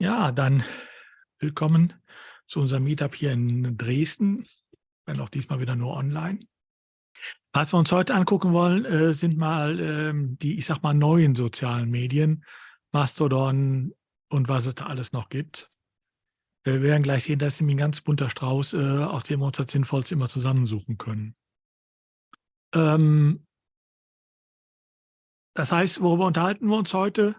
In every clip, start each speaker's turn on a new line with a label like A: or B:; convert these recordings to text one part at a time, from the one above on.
A: Ja, dann willkommen zu unserem Meetup hier in Dresden, wenn auch diesmal wieder nur online. Was wir uns heute angucken wollen, äh, sind mal ähm, die, ich sag mal, neuen sozialen Medien, Mastodon und was es da alles noch gibt. Wir werden gleich sehen, dass ist nämlich ein ganz bunter Strauß, äh, aus dem wir uns das Sinnvollste immer zusammensuchen können. Ähm, das heißt, worüber unterhalten wir uns heute?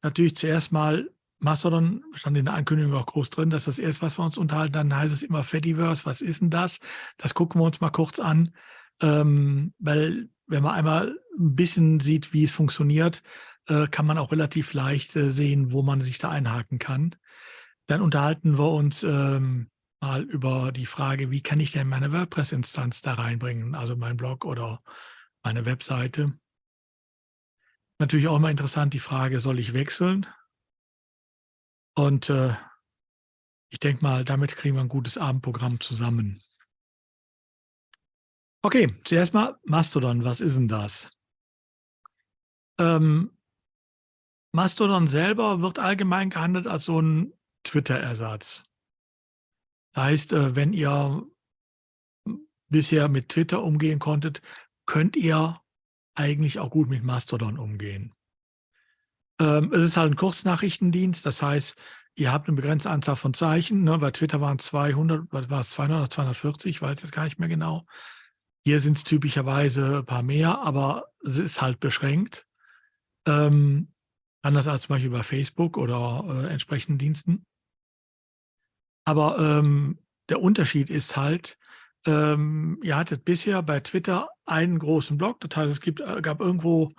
A: Natürlich zuerst mal Mastodon stand in der Ankündigung auch groß drin, dass das erst, was wir uns unterhalten, dann heißt es immer Fediverse. Was ist denn das? Das gucken wir uns mal kurz an, ähm, weil wenn man einmal ein bisschen sieht, wie es funktioniert, äh, kann man auch relativ leicht äh, sehen, wo man sich da einhaken kann. Dann unterhalten wir uns ähm, mal über die Frage, wie kann ich denn meine WordPress-Instanz da reinbringen, also mein Blog oder meine Webseite. Natürlich auch immer interessant die Frage, soll ich wechseln? Und äh, ich denke mal, damit kriegen wir ein gutes Abendprogramm zusammen. Okay, zuerst mal Mastodon. Was ist denn das? Ähm, Mastodon selber wird allgemein gehandelt als so ein Twitter-Ersatz. Das heißt, äh, wenn ihr bisher mit Twitter umgehen konntet, könnt ihr eigentlich auch gut mit Mastodon umgehen. Ähm, es ist halt ein Kurznachrichtendienst, das heißt, ihr habt eine begrenzte Anzahl von Zeichen. Ne? Bei Twitter waren es 200, was war es, 200 oder 240, ich weiß jetzt gar nicht mehr genau. Hier sind es typischerweise ein paar mehr, aber es ist halt beschränkt. Ähm, anders als zum Beispiel bei Facebook oder äh, entsprechenden Diensten. Aber ähm, der Unterschied ist halt, ähm, ihr hattet bisher bei Twitter einen großen Blog, das heißt, es gibt, äh, gab irgendwo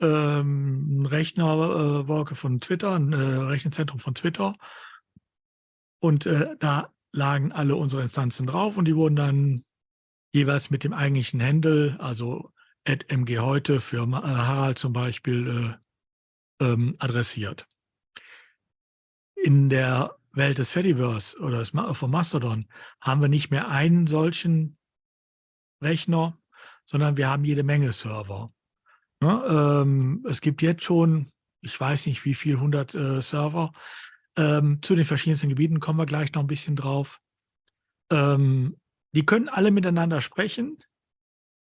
A: ähm, Rechnerwolke äh, von Twitter, ein äh, Rechenzentrum von Twitter. Und äh, da lagen alle unsere Instanzen drauf und die wurden dann jeweils mit dem eigentlichen Handle, also mg heute für äh, Harald zum Beispiel, äh, ähm, adressiert. In der Welt des Fediverse oder des, von Mastodon haben wir nicht mehr einen solchen Rechner, sondern wir haben jede Menge Server. Ne, ähm, es gibt jetzt schon, ich weiß nicht wie viel, 100 äh, Server. Ähm, zu den verschiedensten Gebieten kommen wir gleich noch ein bisschen drauf. Ähm, die können alle miteinander sprechen,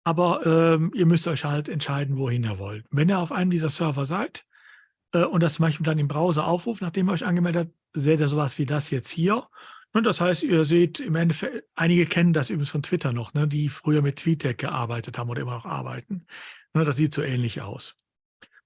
A: aber ähm, ihr müsst euch halt entscheiden, wohin ihr wollt. Wenn ihr auf einem dieser Server seid äh, und das zum Beispiel dann im Browser aufruft, nachdem ihr euch angemeldet habt, seht ihr sowas wie das jetzt hier. Und das heißt, ihr seht im Endeffekt, einige kennen das übrigens von Twitter noch, ne, die früher mit TweetDeck gearbeitet haben oder immer noch arbeiten. Ne, das sieht so ähnlich aus.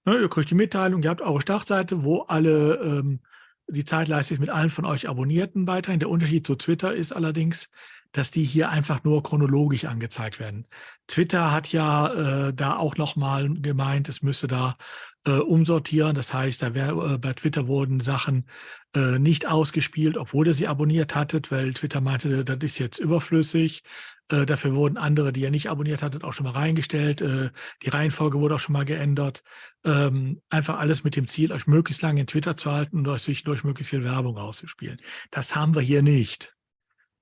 A: Ne, ihr kriegt die Mitteilung, ihr habt eure Startseite, wo alle ähm, die Zeitleiste ist mit allen von euch Abonnierten weiterhin. Der Unterschied zu Twitter ist allerdings, dass die hier einfach nur chronologisch angezeigt werden. Twitter hat ja äh, da auch nochmal gemeint, es müsse da äh, umsortieren. Das heißt, da wär, äh, bei Twitter wurden Sachen äh, nicht ausgespielt, obwohl ihr sie abonniert hattet, weil Twitter meinte, das ist jetzt überflüssig. Äh, dafür wurden andere, die ihr nicht abonniert hattet, auch schon mal reingestellt. Äh, die Reihenfolge wurde auch schon mal geändert. Ähm, einfach alles mit dem Ziel, euch möglichst lange in Twitter zu halten und euch durch möglichst viel Werbung auszuspielen. Das haben wir hier nicht.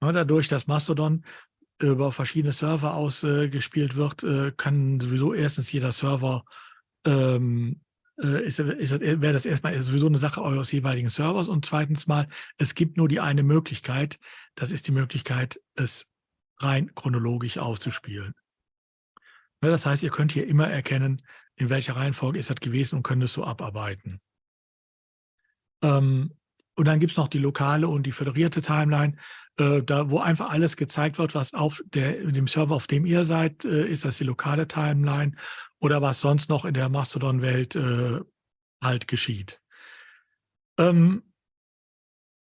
A: Ne, dadurch, dass Mastodon über verschiedene Server ausgespielt wird, äh, kann sowieso erstens jeder Server ähm, äh, ist, ist, wäre das erstmal sowieso eine Sache eures jeweiligen Servers und zweitens mal, es gibt nur die eine Möglichkeit, das ist die Möglichkeit, es rein chronologisch auszuspielen. Ne, das heißt, ihr könnt hier immer erkennen, in welcher Reihenfolge ist das gewesen und könnt es so abarbeiten. Ähm, und dann gibt es noch die lokale und die föderierte Timeline, äh, da wo einfach alles gezeigt wird, was auf der, dem Server, auf dem ihr seid, äh, ist das die lokale Timeline oder was sonst noch in der Mastodon-Welt äh, halt geschieht. Ähm,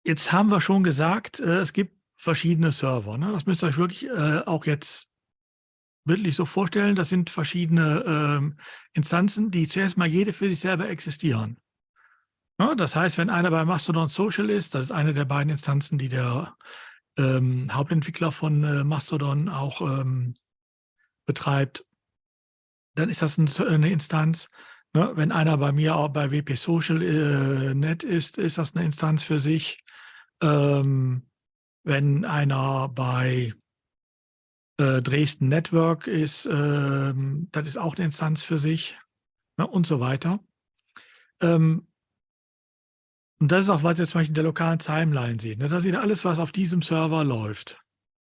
A: jetzt haben wir schon gesagt, es gibt verschiedene Server. Ne? Das müsst ihr euch wirklich äh, auch jetzt bildlich so vorstellen. Das sind verschiedene ähm, Instanzen, die zuerst mal jede für sich selber existieren. Ja, das heißt, wenn einer bei Mastodon Social ist, das ist eine der beiden Instanzen, die der ähm, Hauptentwickler von äh, Mastodon auch ähm, betreibt, dann ist das ein, eine Instanz. Ne? Wenn einer bei mir auch bei WP Social äh, Net ist, ist das eine Instanz für sich. Ähm, wenn einer bei äh, Dresden Network ist, ähm, das ist auch eine Instanz für sich ne? und so weiter. Ähm, Und das ist auch, was ihr zum Beispiel in der lokalen Timeline seht. Ne? Da seht ihr alles, was auf diesem Server läuft.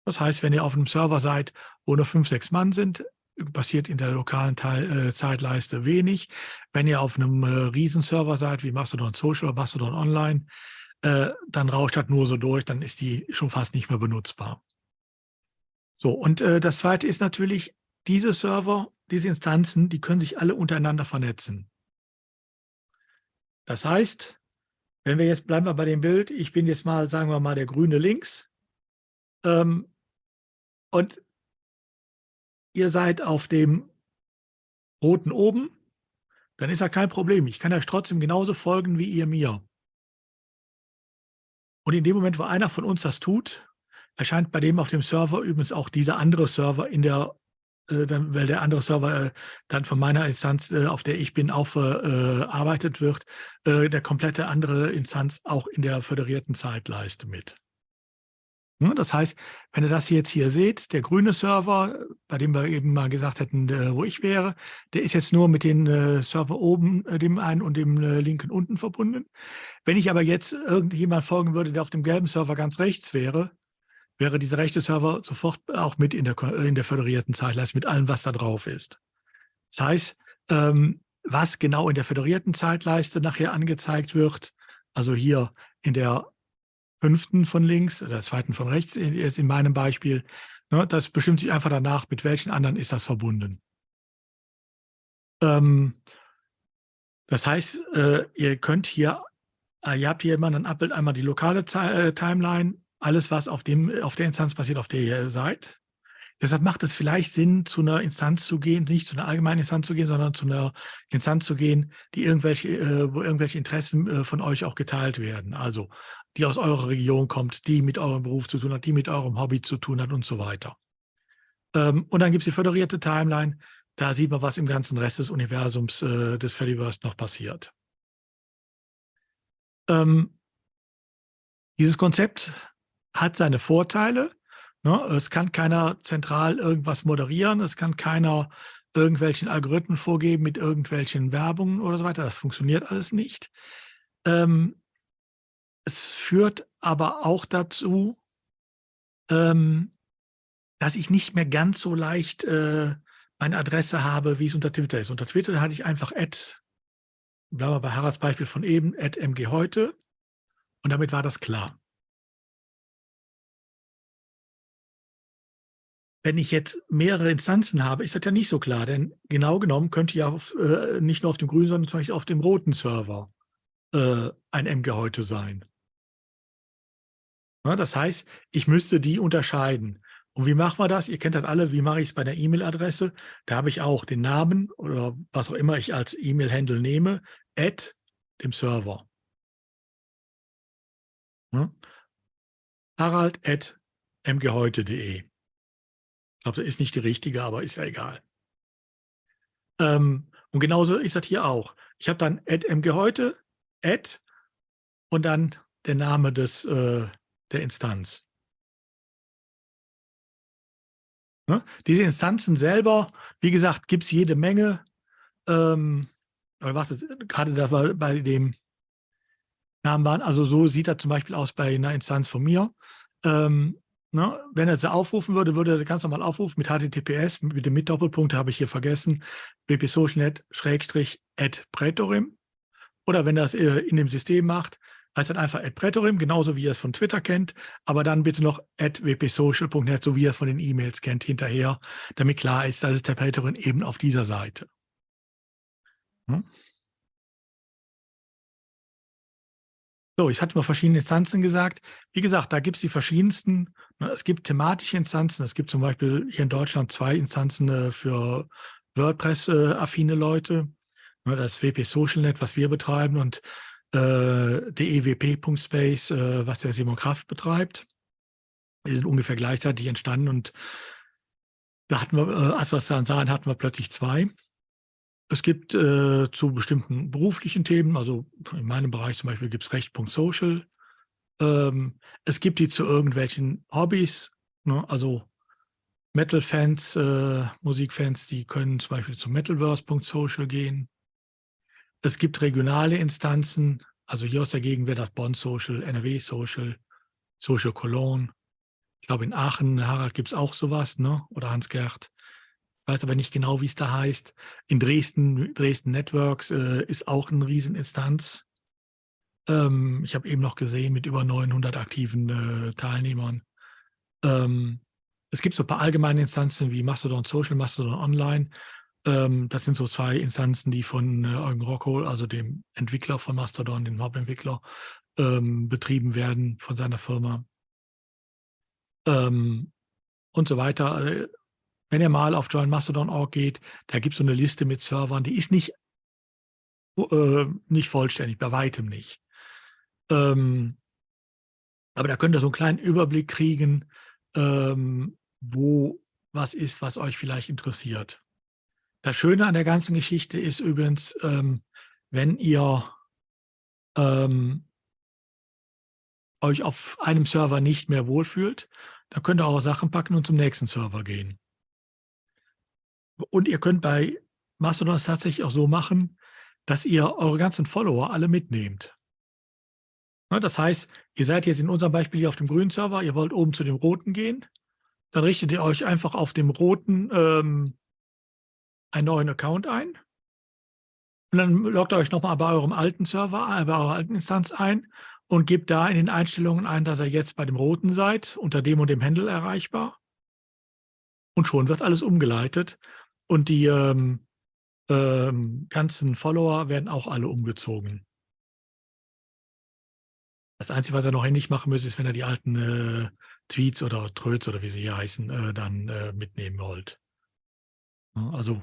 A: Das heißt, wenn ihr auf einem Server seid, wo nur fünf, sechs Mann sind, passiert in der lokalen Teil, äh, Zeitleiste wenig. Wenn ihr auf einem äh, Riesenserver seid, wie Mastodon Social oder Mastodon Online, äh, dann rauscht das nur so durch, dann ist die schon fast nicht mehr benutzbar. So, und äh, das zweite ist natürlich, diese Server, diese Instanzen, die können sich alle untereinander vernetzen. Das heißt, wenn wir jetzt, bleiben wir bei dem Bild, ich bin jetzt mal, sagen wir mal, der grüne links ähm, und ihr seid auf dem roten oben, dann ist ja kein Problem. Ich kann euch trotzdem genauso folgen wie ihr mir. Und in dem Moment, wo einer von uns das tut, erscheint bei dem auf dem Server übrigens auch dieser andere Server in der, äh, dann, weil der andere Server äh, dann von meiner Instanz, äh, auf der ich bin, auch verarbeitet wird, äh, der komplette andere Instanz auch in der föderierten Zeitleiste mit. Ne, das heißt, wenn ihr das jetzt hier seht, der grüne Server, bei dem wir eben mal gesagt hätten, äh, wo ich wäre, der ist jetzt nur mit den äh, Server oben, äh, dem einen und dem linken unten verbunden. Wenn ich aber jetzt irgendjemand folgen würde, der auf dem gelben Server ganz rechts wäre, wäre dieser rechte Server sofort auch mit in der, in der föderierten Zeitleiste, mit allem, was da drauf ist. Das heißt, ähm, was genau in der föderierten Zeitleiste nachher angezeigt wird, also hier in der fünften von links oder zweiten von rechts, jetzt in meinem Beispiel, ne, das bestimmt sich einfach danach, mit welchen anderen ist das verbunden. Ähm, das heißt, äh, ihr könnt hier, äh, ihr habt hier immer ein Abbild, einmal die lokale äh, Timeline, alles, was auf, dem, auf der Instanz passiert, auf der ihr seid. Deshalb macht es vielleicht Sinn, zu einer Instanz zu gehen, nicht zu einer allgemeinen Instanz zu gehen, sondern zu einer Instanz zu gehen, die irgendwelche, äh, wo irgendwelche Interessen äh, von euch auch geteilt werden. Also die aus eurer Region kommt, die mit eurem Beruf zu tun hat, die mit eurem Hobby zu tun hat und so weiter. Ähm, und dann gibt es die föderierte Timeline. Da sieht man, was im ganzen Rest des Universums äh, des Fediverse noch passiert. Ähm, dieses Konzept hat seine Vorteile. Ne? Es kann keiner zentral irgendwas moderieren. Es kann keiner irgendwelchen Algorithmen vorgeben mit irgendwelchen Werbungen oder so weiter. Das funktioniert alles nicht. Ähm, es führt aber auch dazu, ähm, dass ich nicht mehr ganz so leicht äh, meine Adresse habe, wie es unter Twitter ist. Unter Twitter hatte ich einfach Ad, bleiben wir bei Haralds Beispiel von eben, Ad MG heute und damit war das klar. Wenn ich jetzt mehrere Instanzen habe, ist das ja nicht so klar, denn genau genommen könnte ja auf, äh, nicht nur auf dem grünen, sondern zum Beispiel auf dem roten Server äh, ein MG heute sein. Ja, das heißt, ich müsste die unterscheiden. Und wie machen wir das? Ihr kennt das alle, wie mache ich es bei der E-Mail-Adresse? Da habe ich auch den Namen oder was auch immer ich als E-Mail-Handle nehme, at dem Server. Ja? Harald at mgheute.de. Ich glaube, das ist nicht die richtige, aber ist ja egal. Ähm, und genauso ist das hier auch. Ich habe dann at mgheute, at und dann der Name des, äh, der Instanz. Ne? Diese Instanzen selber, wie gesagt, gibt es jede Menge. Ähm, gerade da bei, bei dem Namen waren, also so sieht das zum Beispiel aus bei einer Instanz von mir. Ähm, ne? Wenn er sie aufrufen würde, würde er sie ganz normal aufrufen mit HTTPS, mit dem mit Doppelpunkt habe ich hier vergessen, bpsocialnet schrägstrich at Prätorim. Oder wenn er es äh, in dem System macht, heißt dann einfach @pretorim, genauso wie ihr es von Twitter kennt, aber dann bitte noch wpsocial.net, so wie ihr es von den E-Mails kennt, hinterher, damit klar ist, dass es der Pretorim eben auf dieser Seite. Hm? So, ich hatte mal verschiedene Instanzen gesagt. Wie gesagt, da gibt es die verschiedensten. Ne, es gibt thematische Instanzen. Es gibt zum Beispiel hier in Deutschland zwei Instanzen äh, für WordPress-affine Leute. Ne, das WP SocialNet, was wir betreiben und äh, der EWP.space, äh, was der Simon Kraft betreibt. Die sind ungefähr gleichzeitig entstanden und da hatten wir, äh, als wir es dann sahen, hatten wir plötzlich zwei. Es gibt äh, zu bestimmten beruflichen Themen, also in meinem Bereich zum Beispiel gibt es Recht.social. Ähm, es gibt die zu irgendwelchen Hobbys, ne? also Metal-Fans, äh, Musikfans, die können zum Beispiel zu Metalverse.social gehen. Es gibt regionale Instanzen, Also hier aus der Gegend wäre das Bonn Social, NRW Social, Social Cologne. Ich glaube in Aachen, Harald, gibt es auch sowas, ne? oder Hans-Gerd. Ich weiß aber nicht genau, wie es da heißt. In Dresden, Dresden Networks äh, ist auch eine Rieseninstanz. Ähm, ich habe eben noch gesehen, mit über 900 aktiven äh, Teilnehmern. Ähm, es gibt so ein paar allgemeine Instanzen wie Mastodon Social, Mastodon Online. Ähm, das sind so zwei Instanzen, die von äh, Eugen Rockhold, also dem Entwickler von Mastodon, dem Hauptentwickler, ähm, betrieben werden von seiner Firma. Ähm, und so weiter. Äh, wenn ihr mal auf joinmastodon.org geht, da gibt es so eine Liste mit Servern, die ist nicht, äh, nicht vollständig, bei weitem nicht. Ähm, aber da könnt ihr so einen kleinen Überblick kriegen, ähm, wo was ist, was euch vielleicht interessiert. Das Schöne an der ganzen Geschichte ist übrigens, ähm, wenn ihr ähm, euch auf einem Server nicht mehr wohlfühlt, dann könnt ihr auch Sachen packen und zum nächsten Server gehen. Und ihr könnt bei Mastodon es tatsächlich auch so machen, dass ihr eure ganzen Follower alle mitnehmt. Ne, das heißt, ihr seid jetzt in unserem Beispiel hier auf dem grünen Server, ihr wollt oben zu dem roten gehen, dann richtet ihr euch einfach auf dem roten ähm, einen neuen Account ein und dann loggt ihr euch nochmal bei eurem alten Server, äh, bei eurer alten Instanz ein und gebt da in den Einstellungen ein, dass ihr jetzt bei dem roten seid, unter dem und dem Handle erreichbar. Und schon wird alles umgeleitet und die ähm, ähm, ganzen Follower werden auch alle umgezogen. Das Einzige, was ihr noch händisch machen müsst, ist, wenn ihr die alten äh, Tweets oder Tröts oder wie sie hier heißen, äh, dann äh, mitnehmen wollt. Also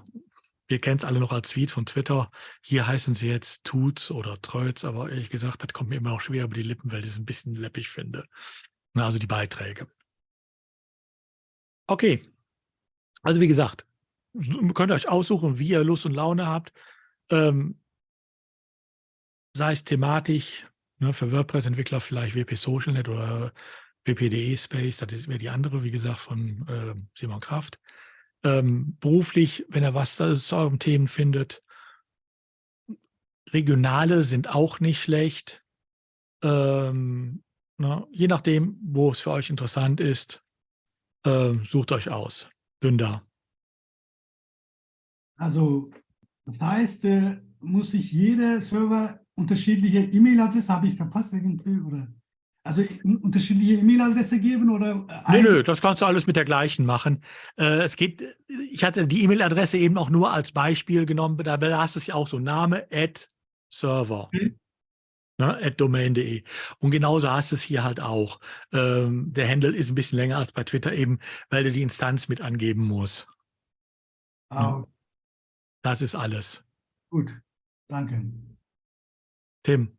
A: wir kennen es alle noch als Tweet von Twitter. Hier heißen sie jetzt Tuts oder Tröts, aber ehrlich gesagt, das kommt mir immer noch schwer über die Lippen, weil ich es ein bisschen läppig finde. Also die Beiträge. Okay. Also wie gesagt, könnt ihr euch aussuchen, wie ihr Lust und Laune habt. Ähm, sei es thematisch, ne, für WordPress-Entwickler vielleicht WP SocialNet oder WPDE Space, das wäre die andere, wie gesagt, von äh, Simon Kraft ähm, beruflich, wenn er was zu euren Themen findet. Regionale sind auch nicht schlecht. Ähm, ne, je nachdem, wo es für euch interessant ist, äh, sucht euch aus. Dünder.
B: Also, das heißt, äh, muss sich jeder Server unterschiedliche E-Mail-Adresse, habe ich verpasst irgendwie, oder? Also unterschiedliche E-Mail-Adresse geben oder?
A: Nö, nö, das kannst du alles mit der gleichen machen. Äh, es geht, ich hatte die E-Mail-Adresse eben auch nur als Beispiel genommen, da hast du es ja auch so, Name, at Server. Okay. Ne, at domain.de. Und genauso hast du es hier halt auch. Ähm, der Handle ist ein bisschen länger als bei Twitter eben, weil du die Instanz mit angeben musst. Ah. Ne? Das ist alles.
B: Gut, danke.
A: Tim.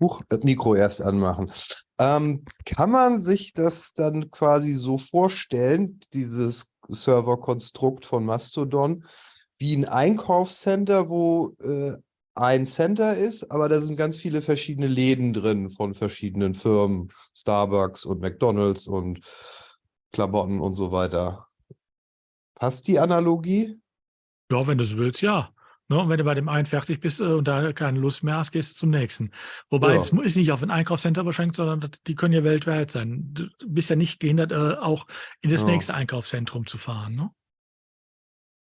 C: Huch, das Mikro erst anmachen. Ähm, kann man sich das dann quasi so vorstellen, dieses Serverkonstrukt von Mastodon, wie ein Einkaufscenter, wo äh, ein Center ist, aber da sind ganz viele verschiedene Läden drin von verschiedenen Firmen, Starbucks und McDonalds und Klamotten und so weiter. Passt die Analogie?
A: Ja, wenn du es willst, ja. Ne? Und wenn du bei dem einen fertig bist äh, und da keine Lust mehr hast, gehst du zum nächsten. Wobei ja. es ist nicht auf ein Einkaufscenter beschränkt, sondern die können ja weltweit sein. Du bist ja nicht gehindert, äh, auch in das ja. nächste Einkaufszentrum zu fahren. Ne?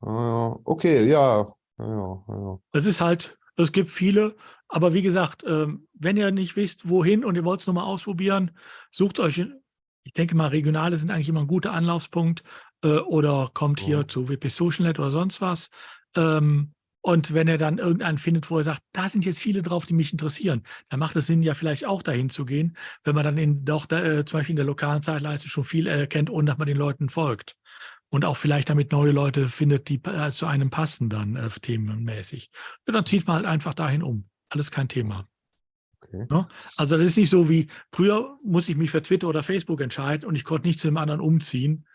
C: Okay, ja. ja, ja.
A: Es ist halt, es gibt viele, aber wie gesagt, ähm, wenn ihr nicht wisst, wohin und ihr wollt es nochmal ausprobieren, sucht euch, ich denke mal, Regionale sind eigentlich immer ein guter Anlaufspunkt äh, oder kommt hier zu WP SocialNet oder sonst was. Ähm, und wenn er dann irgendeinen findet, wo er sagt, da sind jetzt viele drauf, die mich interessieren, dann macht es Sinn, ja vielleicht auch dahin zu gehen, wenn man dann in, doch da, äh, zum Beispiel in der lokalen Zeitleiste schon viel erkennt, ohne dass man den Leuten folgt. Und auch vielleicht damit neue Leute findet, die äh, zu einem passen dann äh, themenmäßig. Ja, dann zieht man halt einfach dahin um. Alles kein Thema. Okay. Ne? Also das ist nicht so wie, früher muss ich mich für Twitter oder Facebook entscheiden und ich konnte nicht zu dem anderen umziehen.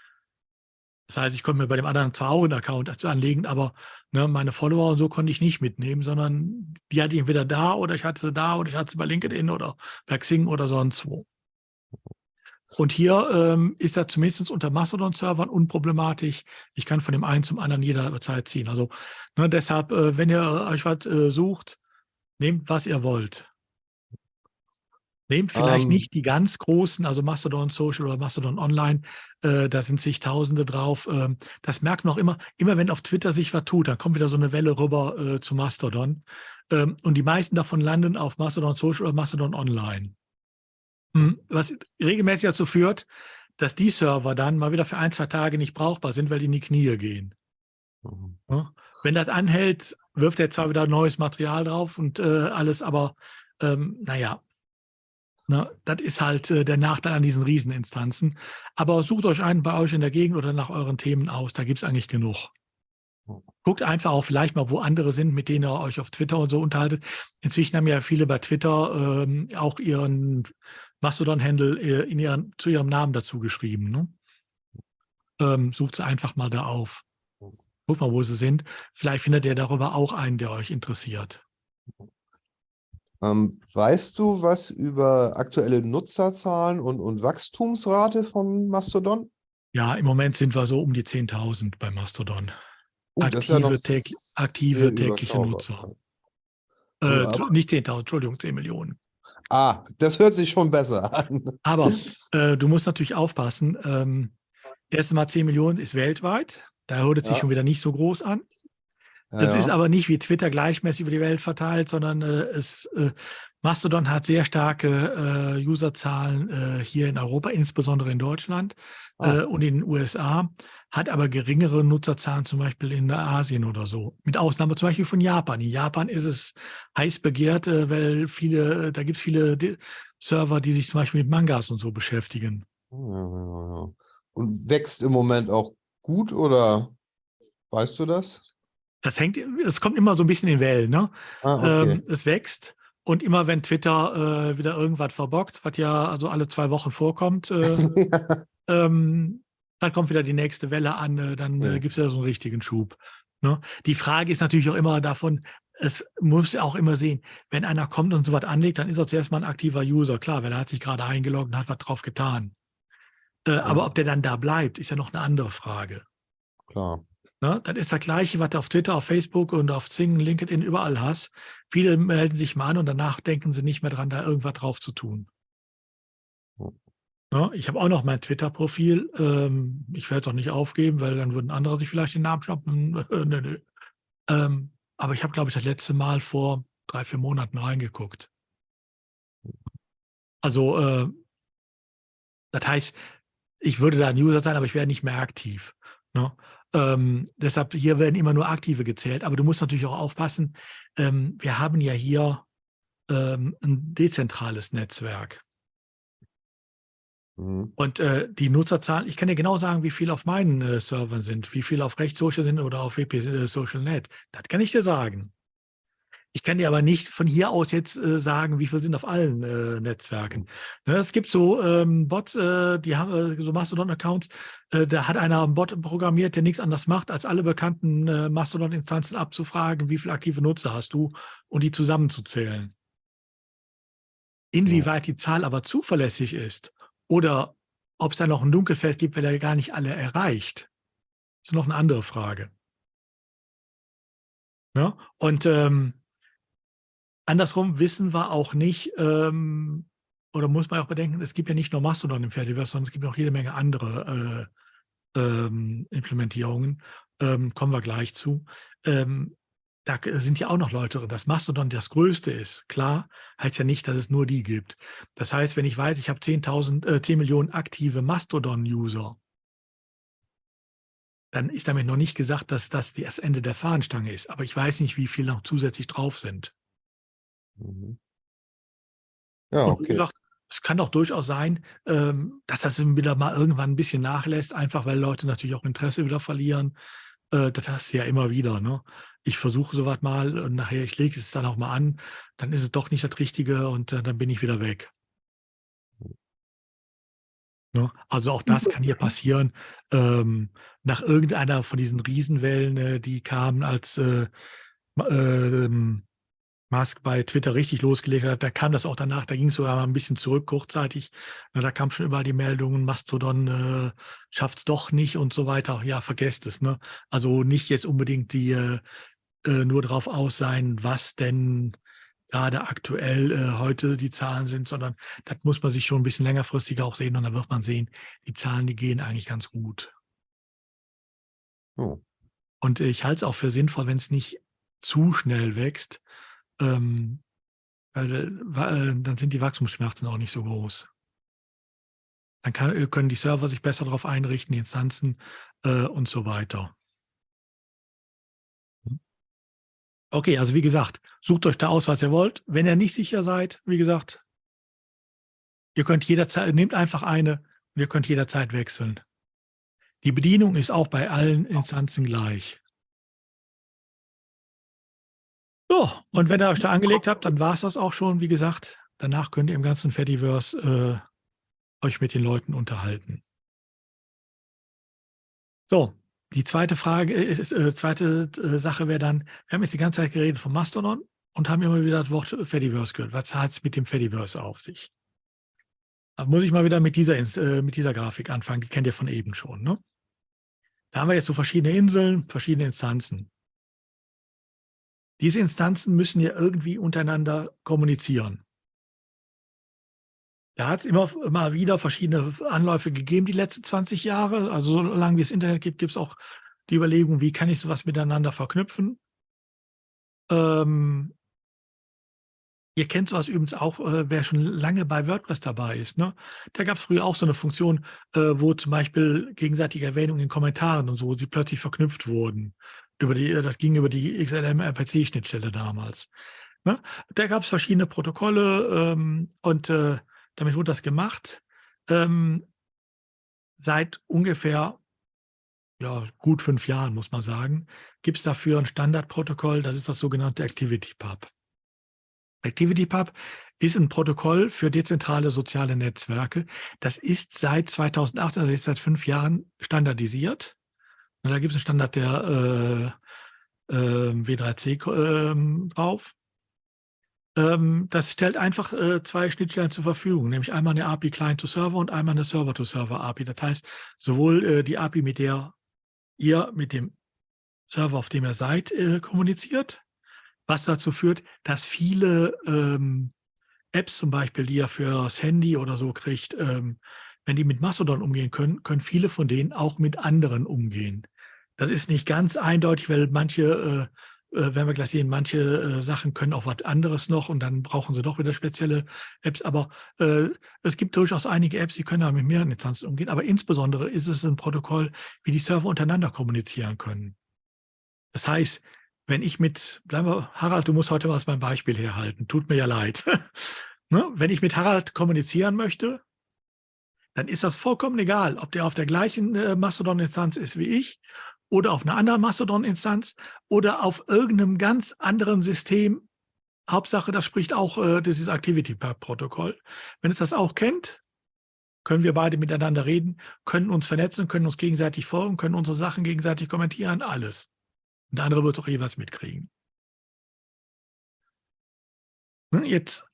A: Das heißt, ich konnte mir bei dem anderen zwar auch einen Account anlegen, aber ne, meine Follower und so konnte ich nicht mitnehmen, sondern die hatte ich entweder da oder ich hatte sie da oder ich hatte sie bei LinkedIn oder bei Xing oder sonst wo. Und hier ähm, ist er zumindest unter Mastodon-Servern unproblematisch. Ich kann von dem einen zum anderen jederzeit ziehen. Also ne, deshalb, äh, wenn ihr euch was äh, sucht, nehmt, was ihr wollt. Nehmt vielleicht
C: Ähm.
A: nicht die ganz großen, also Mastodon Social oder Mastodon Online, äh, da sind zigtausende drauf. Ähm, das merkt man auch immer, immer wenn auf Twitter sich was tut, dann kommt wieder so eine Welle rüber äh, zu Mastodon. Ähm, und die meisten davon landen auf Mastodon Social oder Mastodon Online. Hm, Was regelmäßig dazu führt, dass die Server dann mal wieder für ein, zwei Tage nicht brauchbar sind, weil die in die Knie gehen.
C: Mhm.
A: Ja, Wenn das anhält, wirft er zwar wieder neues Material drauf und äh, alles, aber ähm, naja, ne, das ist halt äh, der Nachteil an diesen Rieseninstanzen. Aber sucht euch einen bei euch in der Gegend oder nach euren Themen aus, da gibt es eigentlich genug. Guckt einfach auch vielleicht mal, wo andere sind, mit denen ihr euch auf Twitter und so unterhaltet. Inzwischen haben ja viele bei Twitter ähm, auch ihren Mastodon-Handle äh, in ihren, zu ihrem Namen dazu geschrieben. Ne? Ähm, sucht sie einfach mal da auf. Guckt mal, wo sie sind. Vielleicht findet ihr darüber auch einen, der euch interessiert.
C: Ähm, weißt du was über aktuelle Nutzerzahlen und, und Wachstumsrate von Mastodon?
A: Ja, im Moment sind wir so um die 10.000 bei Mastodon.
C: Uh, das ist ja
A: Aktive, täg- aktive tägliche. Nutzer.
C: Ja,
A: Äh,
C: aber-
A: nicht 10.000, Entschuldigung, 10 Millionen.
C: Ah, das hört sich schon besser an.
A: Aber äh, du musst natürlich aufpassen. Ähm, erstens mal 10 Millionen ist weltweit. Da hört es sich
C: Ja.
A: schon wieder nicht so groß an. Das
C: Ja,
A: ist aber nicht wie Twitter gleichmäßig über die Welt verteilt, sondern äh, es, äh, Mastodon hat sehr starke äh, Userzahlen äh, hier in Europa, insbesondere in Deutschland
C: Ah.
A: äh, und in den USA, hat aber geringere Nutzerzahlen zum Beispiel in Asien oder so. Mit Ausnahme zum Beispiel von Japan. In Japan ist es heiß begehrt, äh, weil viele, da gibt es viele Server, die sich zum Beispiel mit Mangas und so beschäftigen.
C: Ja. Und wächst im Moment auch gut oder weißt du das?
A: Das hängt, es kommt immer so ein bisschen in Wellen, ne?
C: Ah, okay.
A: Ähm, es wächst und immer wenn Twitter äh, wieder irgendwas verbockt, was ja also alle zwei Wochen vorkommt, äh, ähm, dann kommt wieder die nächste Welle an, äh, dann
C: Ja.
A: äh, gibt es ja so einen richtigen Schub. Ne? Die Frage ist natürlich auch immer davon, es muss ja auch immer sehen, wenn einer kommt und so was anlegt, dann ist er zuerst mal ein aktiver User, klar, weil er hat sich gerade eingeloggt und hat was drauf getan. Äh, Aber ob der dann da bleibt, ist ja noch eine andere Frage.
C: Klar.
A: Ne? Das ist das Gleiche, was du auf Twitter, auf Facebook und auf Zing, LinkedIn überall hast. Viele melden sich mal an und danach denken sie nicht mehr dran, da irgendwas drauf zu tun. Ne? Ich habe auch noch mein Twitter-Profil. Ähm, ich werde es auch nicht aufgeben, weil dann würden andere sich vielleicht den Namen schnappen. nö, nö. Ähm, aber ich habe, glaube ich, das letzte Mal vor drei, vier Monaten reingeguckt. Also, äh, das heißt, ich würde da ein User sein, aber ich wäre nicht mehr aktiv. Ne? Ähm, deshalb, hier werden immer nur Aktive gezählt. Aber du musst natürlich auch aufpassen, ähm, wir haben ja hier ähm, ein dezentrales Netzwerk.
C: Mhm.
A: Und äh, die Nutzerzahlen, ich kann dir genau sagen, wie viel auf meinen äh, Servern sind, wie viel auf Rechtssocial sind oder auf WP äh, Social Net. Das kann ich dir sagen. Ich kann dir aber nicht von hier aus jetzt äh, sagen, wie viel sind auf allen äh, Netzwerken. Ne, es gibt so ähm, Bots, äh, die haben äh, so Mastodon-Accounts, äh, da hat einer einen Bot programmiert, der nichts anderes macht, als alle bekannten äh, Mastodon-Instanzen abzufragen, wie viele aktive Nutzer hast du und die zusammenzuzählen. Inwieweit die Zahl aber zuverlässig ist oder ob es da noch ein Dunkelfeld gibt, weil er gar nicht alle erreicht, ist noch eine andere Frage. Ne? Und ähm, andersrum wissen wir auch nicht, ähm, oder muss man auch bedenken, es gibt ja nicht nur Mastodon im Fediverse, sondern es gibt noch jede Menge andere äh, ähm, Implementierungen. Ähm, kommen wir gleich zu. Ähm, da sind ja auch noch Leute drin. Dass Mastodon das Größte ist, klar, heißt ja nicht, dass es nur die gibt. Das heißt, wenn ich weiß, ich habe 10.000, äh, 10 Millionen aktive Mastodon-User, dann ist damit noch nicht gesagt, dass das das Ende der Fahnenstange ist. Aber ich weiß nicht, wie viele noch zusätzlich drauf sind.
C: Mhm. Ja,
A: Und
C: okay.
A: gesagt, es kann doch durchaus sein, ähm, dass das wieder mal irgendwann ein bisschen nachlässt, einfach weil Leute natürlich auch Interesse wieder verlieren. Äh, das hast du ja immer wieder. Ne? Ich versuche sowas mal und nachher, ich lege es dann auch mal an, dann ist es doch nicht das Richtige und äh, dann bin ich wieder weg. Ne? Also auch das kann hier passieren. Ähm, nach irgendeiner von diesen Riesenwellen, äh, die kamen, als äh, ähm, Musk bei Twitter richtig losgelegt hat, da kam das auch danach, da ging es sogar mal ein bisschen zurück kurzzeitig. Na, da kam schon überall die Meldungen, Mastodon äh, schafft es doch nicht und so weiter. Ja, vergesst es. Ne? Also nicht jetzt unbedingt die äh, äh, nur darauf aus sein, was denn gerade aktuell äh, heute die Zahlen sind, sondern das muss man sich schon ein bisschen längerfristig auch sehen und dann wird man sehen, die Zahlen, die gehen eigentlich ganz gut.
C: Oh.
A: Und ich halte es auch für sinnvoll, wenn es nicht zu schnell wächst, ähm, weil, äh, weil, äh, dann sind die Wachstumsschmerzen auch nicht so groß. Dann kann, äh, können die Server sich besser darauf einrichten, die Instanzen äh, und so weiter. Hm. Okay, also wie gesagt, sucht euch da aus, was ihr wollt. Wenn ihr nicht sicher seid, wie gesagt, ihr könnt jederzeit, nehmt einfach eine und ihr könnt jederzeit wechseln. Die Bedienung ist auch bei allen Instanzen gleich. So, und wenn ihr euch da angelegt habt, dann war es das auch schon, wie gesagt. Danach könnt ihr im ganzen Fediverse äh, euch mit den Leuten unterhalten. So, die zweite Frage, ist, äh, zweite äh, Sache wäre dann, wir haben jetzt die ganze Zeit geredet vom Mastodon und haben immer wieder das Wort Fediverse gehört. Was hat es mit dem Fediverse auf sich? Da muss ich mal wieder mit dieser, äh, mit dieser Grafik anfangen, die kennt ihr von eben schon. Ne? Da haben wir jetzt so verschiedene Inseln, verschiedene Instanzen. Diese Instanzen müssen ja irgendwie untereinander kommunizieren. Da hat es immer mal wieder verschiedene Anläufe gegeben, die letzten 20 Jahre. Also solange es Internet gibt, gibt es auch die Überlegung, wie kann ich sowas miteinander verknüpfen. Ähm, ihr kennt sowas übrigens auch, äh, wer schon lange bei WordPress dabei ist. Ne? Da gab es früher auch so eine Funktion, äh, wo zum Beispiel gegenseitige Erwähnungen in Kommentaren und so, sie plötzlich verknüpft wurden. Über die, das ging über die XLM-RPC-Schnittstelle damals. Ne? Da gab es verschiedene Protokolle ähm, und äh, damit wurde das gemacht. Ähm, seit ungefähr ja, gut fünf Jahren, muss man sagen, gibt es dafür ein Standardprotokoll, das ist das sogenannte ActivityPub. ActivityPub ist ein Protokoll für dezentrale soziale Netzwerke. Das ist seit 2018, also jetzt seit fünf Jahren standardisiert. Da gibt es einen Standard der äh, äh, W3C äh, drauf. Ähm, das stellt einfach äh, zwei Schnittstellen zur Verfügung, nämlich einmal eine API Client-to-Server und einmal eine Server-to-Server-API. Das heißt, sowohl äh, die API, mit der ihr mit dem Server, auf dem ihr seid, äh, kommuniziert, was dazu führt, dass viele ähm, Apps zum Beispiel, die ihr fürs Handy oder so kriegt, ähm, wenn die mit Mastodon umgehen können, können viele von denen auch mit anderen umgehen. Das ist nicht ganz eindeutig, weil manche, äh, äh, werden wir gleich sehen, manche äh, Sachen können auch was anderes noch und dann brauchen sie doch wieder spezielle Apps. Aber äh, es gibt durchaus einige Apps, die können auch mit mehreren Instanzen umgehen. Aber insbesondere ist es ein Protokoll, wie die Server untereinander kommunizieren können. Das heißt, wenn ich mit, bleiben wir, Harald, du musst heute was beim Beispiel herhalten, tut mir ja leid. ne? Wenn ich mit Harald kommunizieren möchte, dann ist das vollkommen egal, ob der auf der gleichen äh, Mastodon-Instanz ist wie ich oder auf einer anderen Mastodon-Instanz oder auf irgendeinem ganz anderen System. Hauptsache, das spricht auch äh, dieses Activity-Protokoll. Wenn es das auch kennt, können wir beide miteinander reden, können uns vernetzen, können uns gegenseitig folgen, können unsere Sachen gegenseitig kommentieren, alles. Und der andere wird es auch jeweils mitkriegen. Ne, jetzt,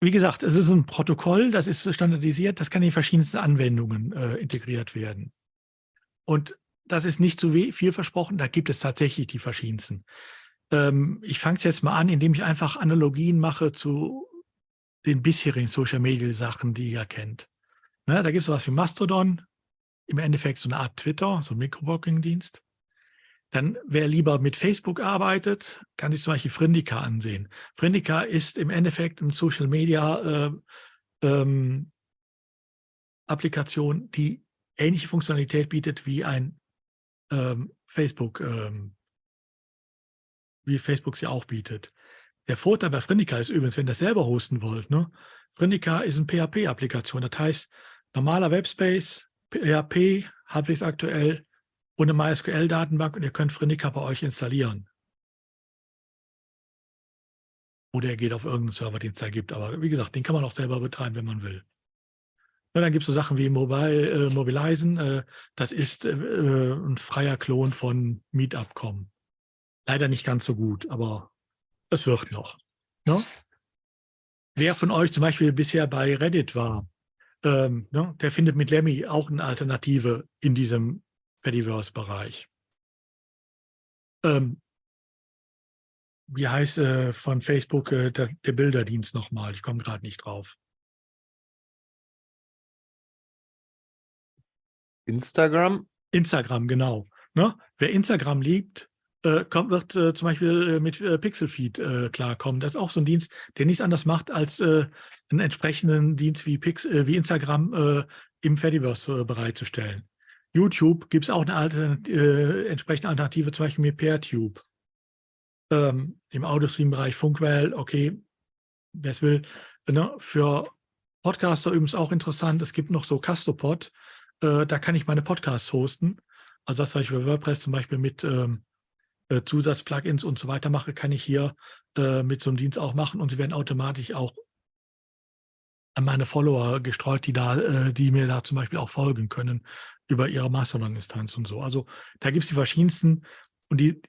A: wie gesagt, es ist ein Protokoll, das ist standardisiert, das kann in verschiedensten Anwendungen äh, integriert werden. Und das ist nicht zu viel versprochen, da gibt es tatsächlich die verschiedensten. Ähm, ich fange es jetzt mal an, indem ich einfach Analogien mache zu den bisherigen Social-Media-Sachen, die ihr kennt. Ne, da gibt es sowas wie Mastodon, im Endeffekt so eine Art Twitter, so ein Mikroblogging-Dienst. Dann, wer lieber mit Facebook arbeitet, kann sich zum Beispiel Frindika ansehen. Frindika ist im Endeffekt eine Social-Media äh, ähm, die ähnliche Funktionalität bietet wie ein ähm, Facebook, ähm, wie Facebook sie auch bietet. Der Vorteil bei Frindika ist übrigens, wenn ihr das selber hosten wollt, ne? Frindika ist eine PHP-Applikation. Das heißt, normaler Webspace, PHP, halbwegs aktuell eine MySQL-Datenbank und ihr könnt Frindika bei euch installieren. Oder er geht auf irgendeinen Server, den es da gibt. Aber wie gesagt, den kann man auch selber betreiben, wenn man will. Ja, dann gibt es so Sachen wie Mobile, äh, Mobilizen. Äh, das ist äh, ein freier Klon von Meetup.com. Leider nicht ganz so gut, aber Es wird noch. Ne? Wer von euch zum Beispiel bisher bei Reddit war, ähm, ne, der findet mit Lemmy auch eine Alternative in diesem Fediverse-Bereich. Ähm, wie heißt äh, von Facebook äh, der, der, Bilderdienst nochmal? Ich komme gerade nicht drauf.
C: Instagram?
A: Instagram, genau. Ne? Wer Instagram liebt, äh, kommt, wird äh, zum Beispiel äh, mit äh, Pixelfeed äh, klarkommen. Das ist auch so ein Dienst, der nichts anderes macht, als äh, einen entsprechenden Dienst wie, Pix, wie Instagram im Fediverse bereitzustellen. YouTube gibt es auch eine Alternat entsprechende Alternative, zum Beispiel mit PeerTube. Ähm, Im Audiostream-Bereich Funkwell, okay, wer es will. Ne? Für Podcaster übrigens auch interessant, es gibt noch so Castopod, da kann ich meine Podcasts hosten. Also das, was ich für WordPress zum Beispiel mit ähm, äh, Zusatzplugins und so weiter mache, kann ich hier äh, mit so einem Dienst auch machen und sie werden automatisch auch an meine Follower gestreut, die da, äh, die mir da zum Beispiel auch folgen können über ihre Mastodon-Instanz und so. Also da gibt es die verschiedensten und die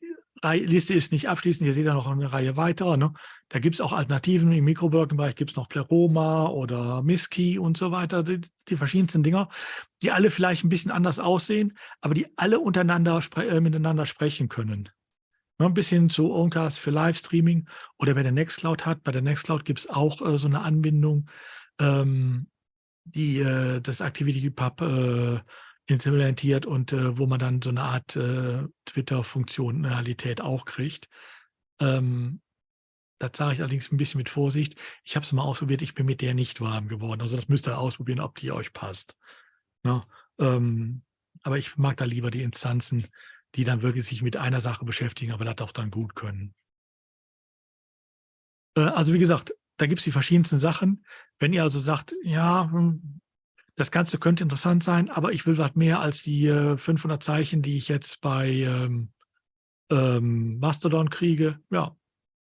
A: Liste ist nicht abschließend, ihr seht da noch eine Reihe weiterer. Ne? Da gibt es auch Alternativen, im Mikroblogging-Bereich gibt es noch Pleroma oder Miski und so weiter, die, die, verschiedensten Dinger, die alle vielleicht ein bisschen anders aussehen, aber die alle untereinander spre äh, miteinander sprechen können. Ne, bis hin zu Oncast für Livestreaming oder wer der Nextcloud hat. Bei der Nextcloud gibt es auch äh, so eine Anbindung, ähm, die äh, das ActivityPub äh, implementiert und äh, wo man dann so eine Art äh, Twitter-Funktionalität auch kriegt. Ähm, das sage ich allerdings ein bisschen mit Vorsicht. Ich habe es mal ausprobiert, ich bin mit der nicht warm geworden. Also das müsst ihr ausprobieren, ob die euch passt. Ja, ne? ähm, aber ich mag da lieber die Instanzen, die dann wirklich sich mit einer Sache beschäftigen, aber das auch dann gut können. Äh, also wie gesagt, da gibt es die verschiedensten Sachen. Wenn ihr also sagt, ja, hm, das Ganze könnte interessant sein, aber ich will was mehr als die 500 äh, Zeichen, die ich jetzt bei ähm, ähm, Mastodon kriege, ja,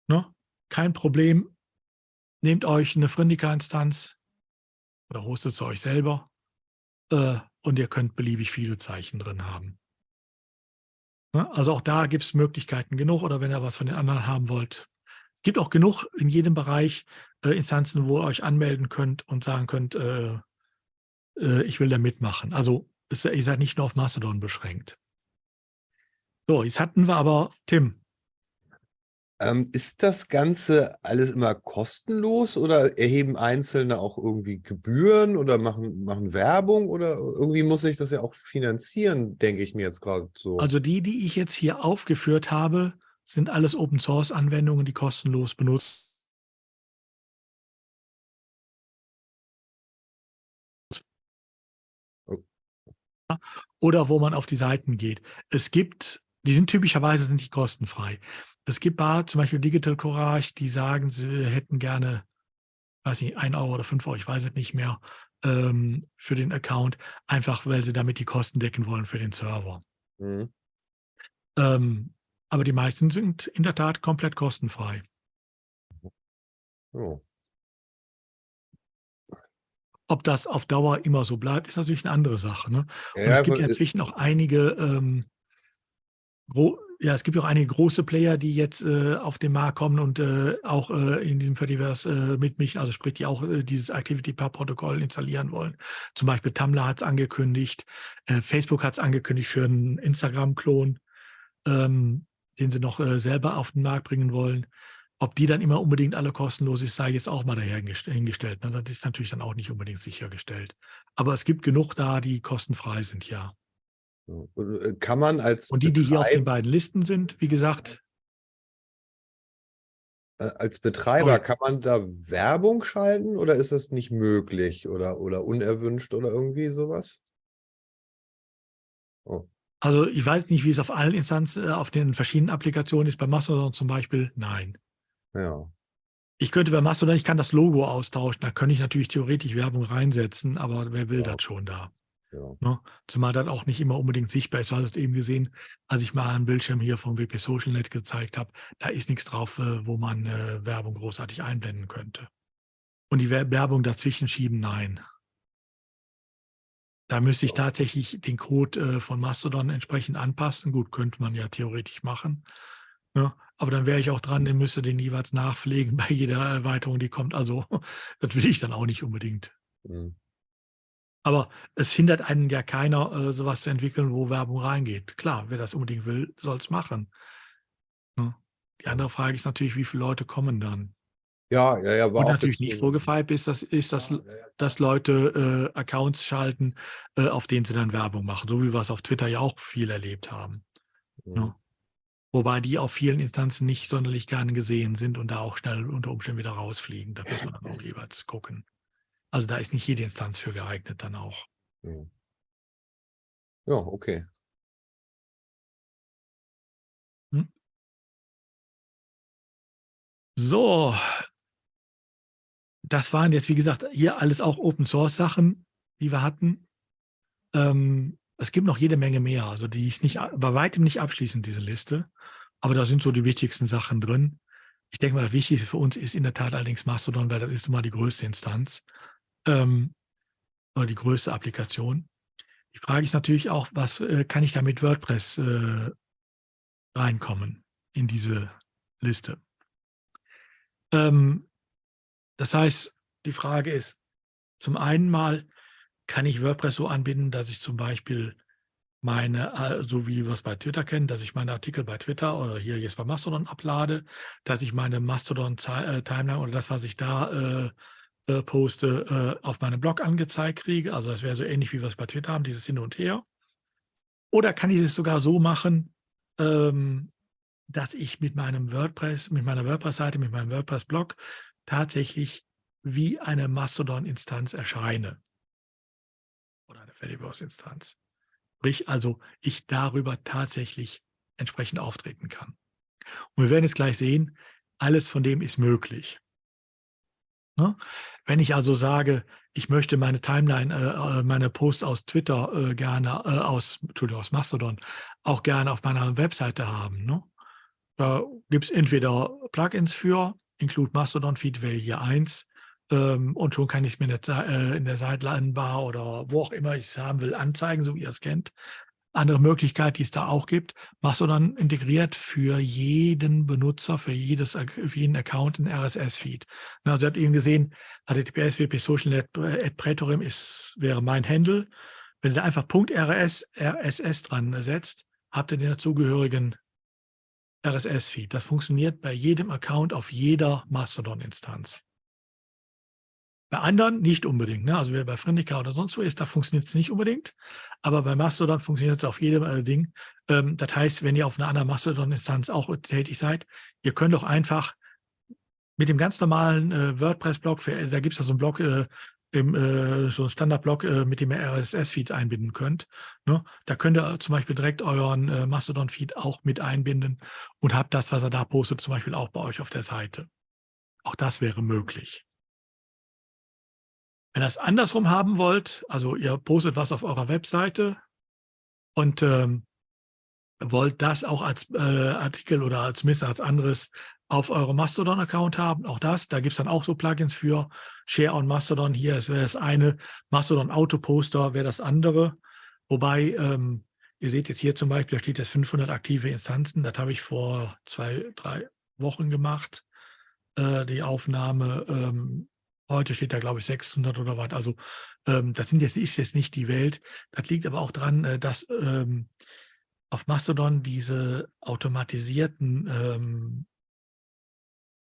A: ne? kein Problem. Nehmt euch eine Frindika-Instanz oder hostet sie euch selber äh, und ihr könnt beliebig viele Zeichen drin haben. Ne? Also auch da gibt es Möglichkeiten genug oder wenn ihr was von den anderen haben wollt. Es gibt auch genug in jedem Bereich äh, Instanzen, wo ihr euch anmelden könnt und sagen könnt, äh, äh, ich will da mitmachen. Also ist, ihr seid nicht nur auf Mastodon beschränkt. So, jetzt hatten wir aber Tim.
C: Ähm, ist das Ganze alles immer kostenlos oder erheben Einzelne auch irgendwie Gebühren oder machen, machen Werbung oder irgendwie muss ich das ja auch finanzieren, denke ich mir jetzt gerade so.
A: Also die, die ich jetzt hier aufgeführt habe, sind alles Open-Source-Anwendungen, die kostenlos benutzt oder wo man auf die Seiten geht. Es gibt, die sind typischerweise sind die kostenfrei. Es gibt Bar, zum Beispiel Digital Courage, die sagen, sie hätten gerne, weiß nicht, ein Euro oder fünf Euro, ich weiß es nicht mehr, ähm, für den Account, einfach weil sie damit die Kosten decken wollen für den Server. Mhm. Ähm, aber die meisten sind in der Tat komplett kostenfrei. Oh. Ob das auf Dauer immer so bleibt, ist natürlich eine andere Sache. Ne? Und ja, es gibt ja inzwischen auch einige ähm, ja, es gibt auch einige große Player, die jetzt äh, auf den Markt kommen und äh, auch äh, in diesem Fediverse äh, mitmischen, also sprich, die auch äh, dieses ActivityPub-Protokoll installieren wollen. Zum Beispiel Tumblr hat es angekündigt, äh, Facebook hat es angekündigt für einen Instagram-Klon, ähm, den sie noch selber auf den Markt bringen wollen. Ob die dann immer unbedingt alle kostenlos ist, sei jetzt auch mal dahergestellt. Ne? Das ist natürlich dann auch nicht unbedingt sichergestellt. Aber es gibt genug da, die kostenfrei sind, ja.
C: Äh, kann man als
A: Und die, die hier auf den beiden Listen sind, wie gesagt.
C: Äh, als Betreiber, kann man da Werbung schalten oder ist das nicht möglich oder, oder unerwünscht oder irgendwie sowas?
A: Oh. Also ich weiß nicht, wie es auf allen Instanzen, äh, auf den verschiedenen Applikationen ist. Bei Mastodon zum Beispiel, nein.
C: Ja.
A: Ich könnte bei Mastodon, ich kann das Logo austauschen, da könnte ich natürlich theoretisch Werbung reinsetzen, aber wer will ja. das schon da? Ja. Ne? Zumal das auch nicht immer unbedingt sichtbar ist. Du hast eben gesehen, als ich mal einen Bildschirm hier vom WP SocialNet gezeigt habe, da ist nichts drauf, äh, wo man äh, Werbung großartig einblenden könnte. Und die Werbung dazwischen schieben, nein. Da müsste ich tatsächlich den Code äh, von Mastodon entsprechend anpassen. Gut, könnte man ja theoretisch machen. Ne? Aber dann wäre ich auch dran, den müsste den jeweils nachpflegen bei jeder Erweiterung, die kommt. Also das will ich dann auch nicht unbedingt.
C: Mhm.
A: Aber es hindert einen ja keiner, äh, sowas zu entwickeln, wo Werbung reingeht. Klar, wer das unbedingt will, soll es machen. Ne? Die andere Frage ist natürlich, wie viele Leute kommen dann?
C: Ja, ja, ja.
A: Und natürlich nicht vorgefeilt ist, das, ist dass,
C: Ja, ja, ja.
A: dass Leute äh, Accounts schalten, äh, auf denen sie dann Werbung machen, so wie wir es auf Twitter ja auch viel erlebt haben.
C: Mhm.
A: Ne? Wobei die auf vielen Instanzen nicht sonderlich gerne gesehen sind und da auch schnell unter Umständen wieder rausfliegen. Da muss man dann auch jeweils gucken. Also da ist nicht jede Instanz für geeignet dann auch.
C: Ja. Ja, okay.
A: So, das waren jetzt, wie gesagt, hier alles auch Open-Source-Sachen, die wir hatten. Ähm, es gibt noch jede Menge mehr. Also die ist nicht, bei weitem nicht abschließend, diese Liste. Aber da sind so die wichtigsten Sachen drin. Ich denke mal, das Wichtigste für uns ist in der Tat allerdings Mastodon, weil das ist nun mal die größte Instanz ähm, oder die größte Applikation. Die Frage ist natürlich auch, was äh, kann ich da mit WordPress äh, reinkommen in diese Liste? Ähm, das heißt, die Frage ist, zum einen mal, kann ich WordPress so anbinden, dass ich zum Beispiel meine, äh, so wie wir es bei Twitter kennen, dass ich meine Artikel bei Twitter oder hier jetzt bei Mastodon ablade, dass ich meine Mastodon-Timeline oder das, was ich da äh, äh, poste, äh, auf meinem Blog angezeigt kriege. Also das wäre so ähnlich, wie wir es bei Twitter haben, dieses Hin und Her. Oder kann ich es sogar so machen, ähm, dass ich mit meinem WordPress, mit meiner WordPress-Seite, mit meinem WordPress-Blog tatsächlich wie eine Mastodon-Instanz erscheine. Fediverse-Instanz. Sprich also, ich darüber tatsächlich entsprechend auftreten kann. Und wir werden jetzt gleich sehen, alles von dem ist möglich. Ne? Wenn ich also sage, ich möchte meine Timeline, äh, äh, meine Posts aus Twitter äh, gerne, äh, aus, Entschuldigung, aus Mastodon, auch gerne auf meiner Webseite haben. Ne? Da gibt es entweder Plugins für, Include Mastodon Feed hier eins, ähm, und schon kann ich es mir in der, äh, in der Sideline-Bar oder wo auch immer ich es haben will, anzeigen, so wie ihr es kennt. Andere Möglichkeit, die es da auch gibt, Mastodon integriert für jeden Benutzer, für, jedes, für jeden Account ein RSS-Feed. Also ihr habt eben gesehen, https wp social Prätorium ist, wäre mein Handle. Wenn ihr da einfach .rs, RSS dran setzt, habt ihr den dazugehörigen RSS-Feed. Das funktioniert bei jedem Account auf jeder Mastodon-Instanz. Bei anderen nicht unbedingt. Ne? Also bei Friendica oder sonst wo ist, da funktioniert es nicht unbedingt. Aber bei Mastodon funktioniert es auf jedem äh, Ding. Ähm, das heißt, wenn ihr auf einer anderen Mastodon-Instanz auch tätig seid, ihr könnt auch einfach mit dem ganz normalen äh, WordPress-Blog, da gibt es ja so einen Blog, äh, im, äh, so einen Standard-Blog, äh, mit dem ihr RSS-Feed einbinden könnt. Ne? Da könnt ihr zum Beispiel direkt euren äh, Mastodon-Feed auch mit einbinden und habt das, was er da postet, zum Beispiel auch bei euch auf der Seite. Auch das wäre möglich. Wenn ihr es andersrum haben wollt, also ihr postet was auf eurer Webseite und ähm, wollt das auch als äh, Artikel oder als zumindest als anderes auf eurem Mastodon-Account haben, auch das, da gibt es dann auch so Plugins für Share on Mastodon. Hier wäre das eine, Mastodon Autoposter wäre das andere. Wobei, ähm, ihr seht jetzt hier zum Beispiel, da steht jetzt 500 aktive Instanzen. Das habe ich vor zwei, drei Wochen gemacht, äh, die Aufnahme. Ähm, Heute steht da, glaube ich, 600 oder was. Also ähm, das sind jetzt, ist jetzt nicht die Welt. Das liegt aber auch daran, äh, dass ähm, auf Mastodon diese automatisierten ähm,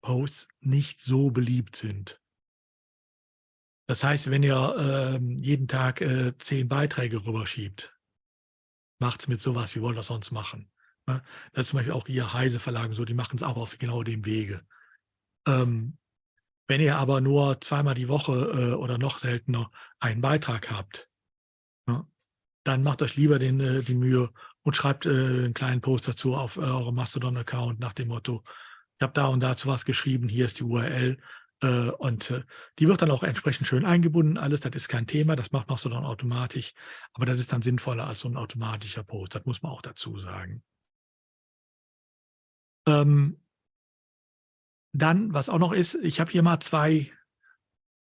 A: Posts nicht so beliebt sind. Das heißt, wenn ihr ähm, jeden Tag äh, zehn Beiträge rüberschiebt, macht es mit sowas, wie wollt ihr das sonst machen? Ne? Das ist zum Beispiel auch ihr Heise Verlagen so, die machen es auch auf genau dem Wege. Ähm, wenn ihr aber nur zweimal die Woche äh, oder noch seltener einen Beitrag habt, ne, dann macht euch lieber den, äh, die Mühe und schreibt äh, einen kleinen Post dazu auf eurem Mastodon-Account nach dem Motto, ich habe da und dazu was geschrieben, hier ist die URL äh, und äh, die wird dann auch entsprechend schön eingebunden. Alles, das ist kein Thema, das macht Mastodon automatisch, aber das ist dann sinnvoller als so ein automatischer Post, das muss man auch dazu sagen. Ähm, dann, was auch noch ist, ich habe hier mal zwei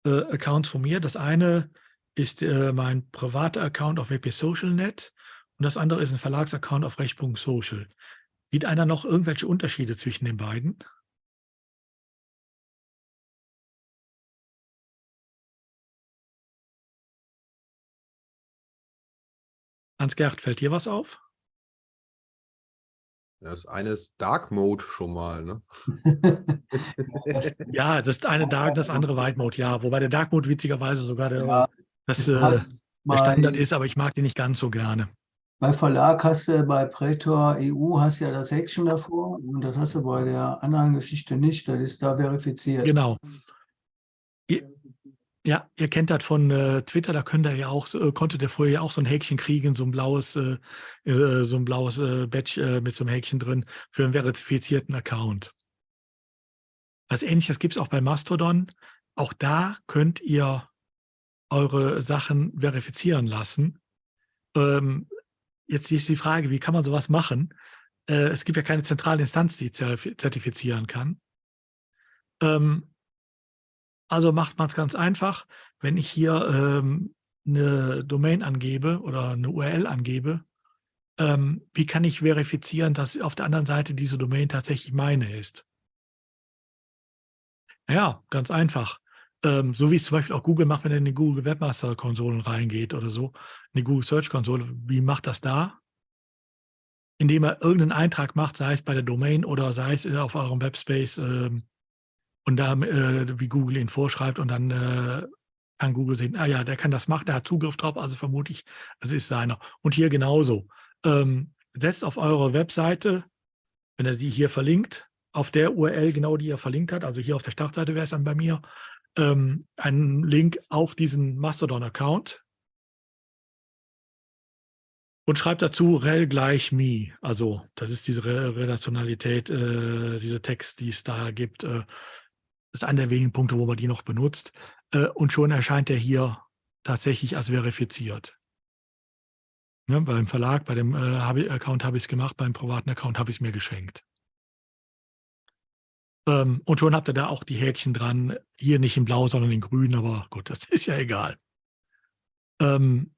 A: äh, Accounts von mir. Das eine ist äh, mein privater Account auf WP SocialNet und das andere ist ein Verlagsaccount auf Recht.social. Sieht einer noch irgendwelche Unterschiede zwischen den beiden? Hans-Gerd, fällt dir was auf?
C: Das eine ist Dark Mode schon mal, ne?
A: Ja, das eine Dark, das andere White Mode, ja. Wobei der Dark Mode witzigerweise sogar der,
D: Ja,
A: das, äh, der Standard ist, aber ich mag den nicht ganz so gerne.
D: Bei Verlag hast du bei Pretor EU hast ja das Häkchen davor und das hast du bei der anderen Geschichte nicht. Das ist da verifiziert.
A: Genau. Ja, ihr kennt das von äh, Twitter, da könnt ihr ja auch, äh, konntet ihr vorher ja auch so ein Häkchen kriegen, so ein blaues, äh, äh, so ein blaues äh, Badge äh, mit so einem Häkchen drin für einen verifizierten Account. Was ähnliches gibt es auch bei Mastodon. Auch da könnt ihr eure Sachen verifizieren lassen. Ähm, jetzt ist die Frage, wie kann man sowas machen? Es gibt ja keine zentrale Instanz, die zertif- zertifizieren kann. Ähm, also macht man es ganz einfach. Wenn ich hier ähm, eine Domain angebe oder eine URL angebe, ähm, wie kann ich verifizieren, dass auf der anderen Seite diese Domain tatsächlich meine ist? Ja, ganz einfach. Ähm, so wie es zum Beispiel auch Google macht, wenn er in die Google Webmaster Konsolen reingeht oder so, in die Google Search Konsole. Wie macht das da? Indem er irgendeinen Eintrag macht, sei es bei der Domain oder sei es auf eurem Webspace ähm, und da, äh, wie Google ihn vorschreibt und dann äh, kann Google sehen, ah ja, der kann das machen, der hat Zugriff drauf, also vermute ich, es ist seiner. Und hier genauso. Ähm, setzt auf eure Webseite, wenn er sie hier verlinkt, auf der URL genau, die er verlinkt hat, also hier auf der Startseite wäre es dann bei mir, ähm, einen Link auf diesen Mastodon-Account und schreibt dazu rel gleich me. Also das ist diese Re Relationalität, äh, diese Text, die es da gibt. Äh, ist einer der wenigen Punkte, wo man die noch benutzt. Äh, und schon erscheint er hier tatsächlich als verifiziert. Ne, beim Verlag, bei dem äh, Account habe ich es gemacht, beim privaten Account habe ich es mir geschenkt. Ähm, und schon habt ihr da auch die Häkchen dran. Hier nicht in blau, sondern in grün, aber gut, das ist ja egal. Ähm,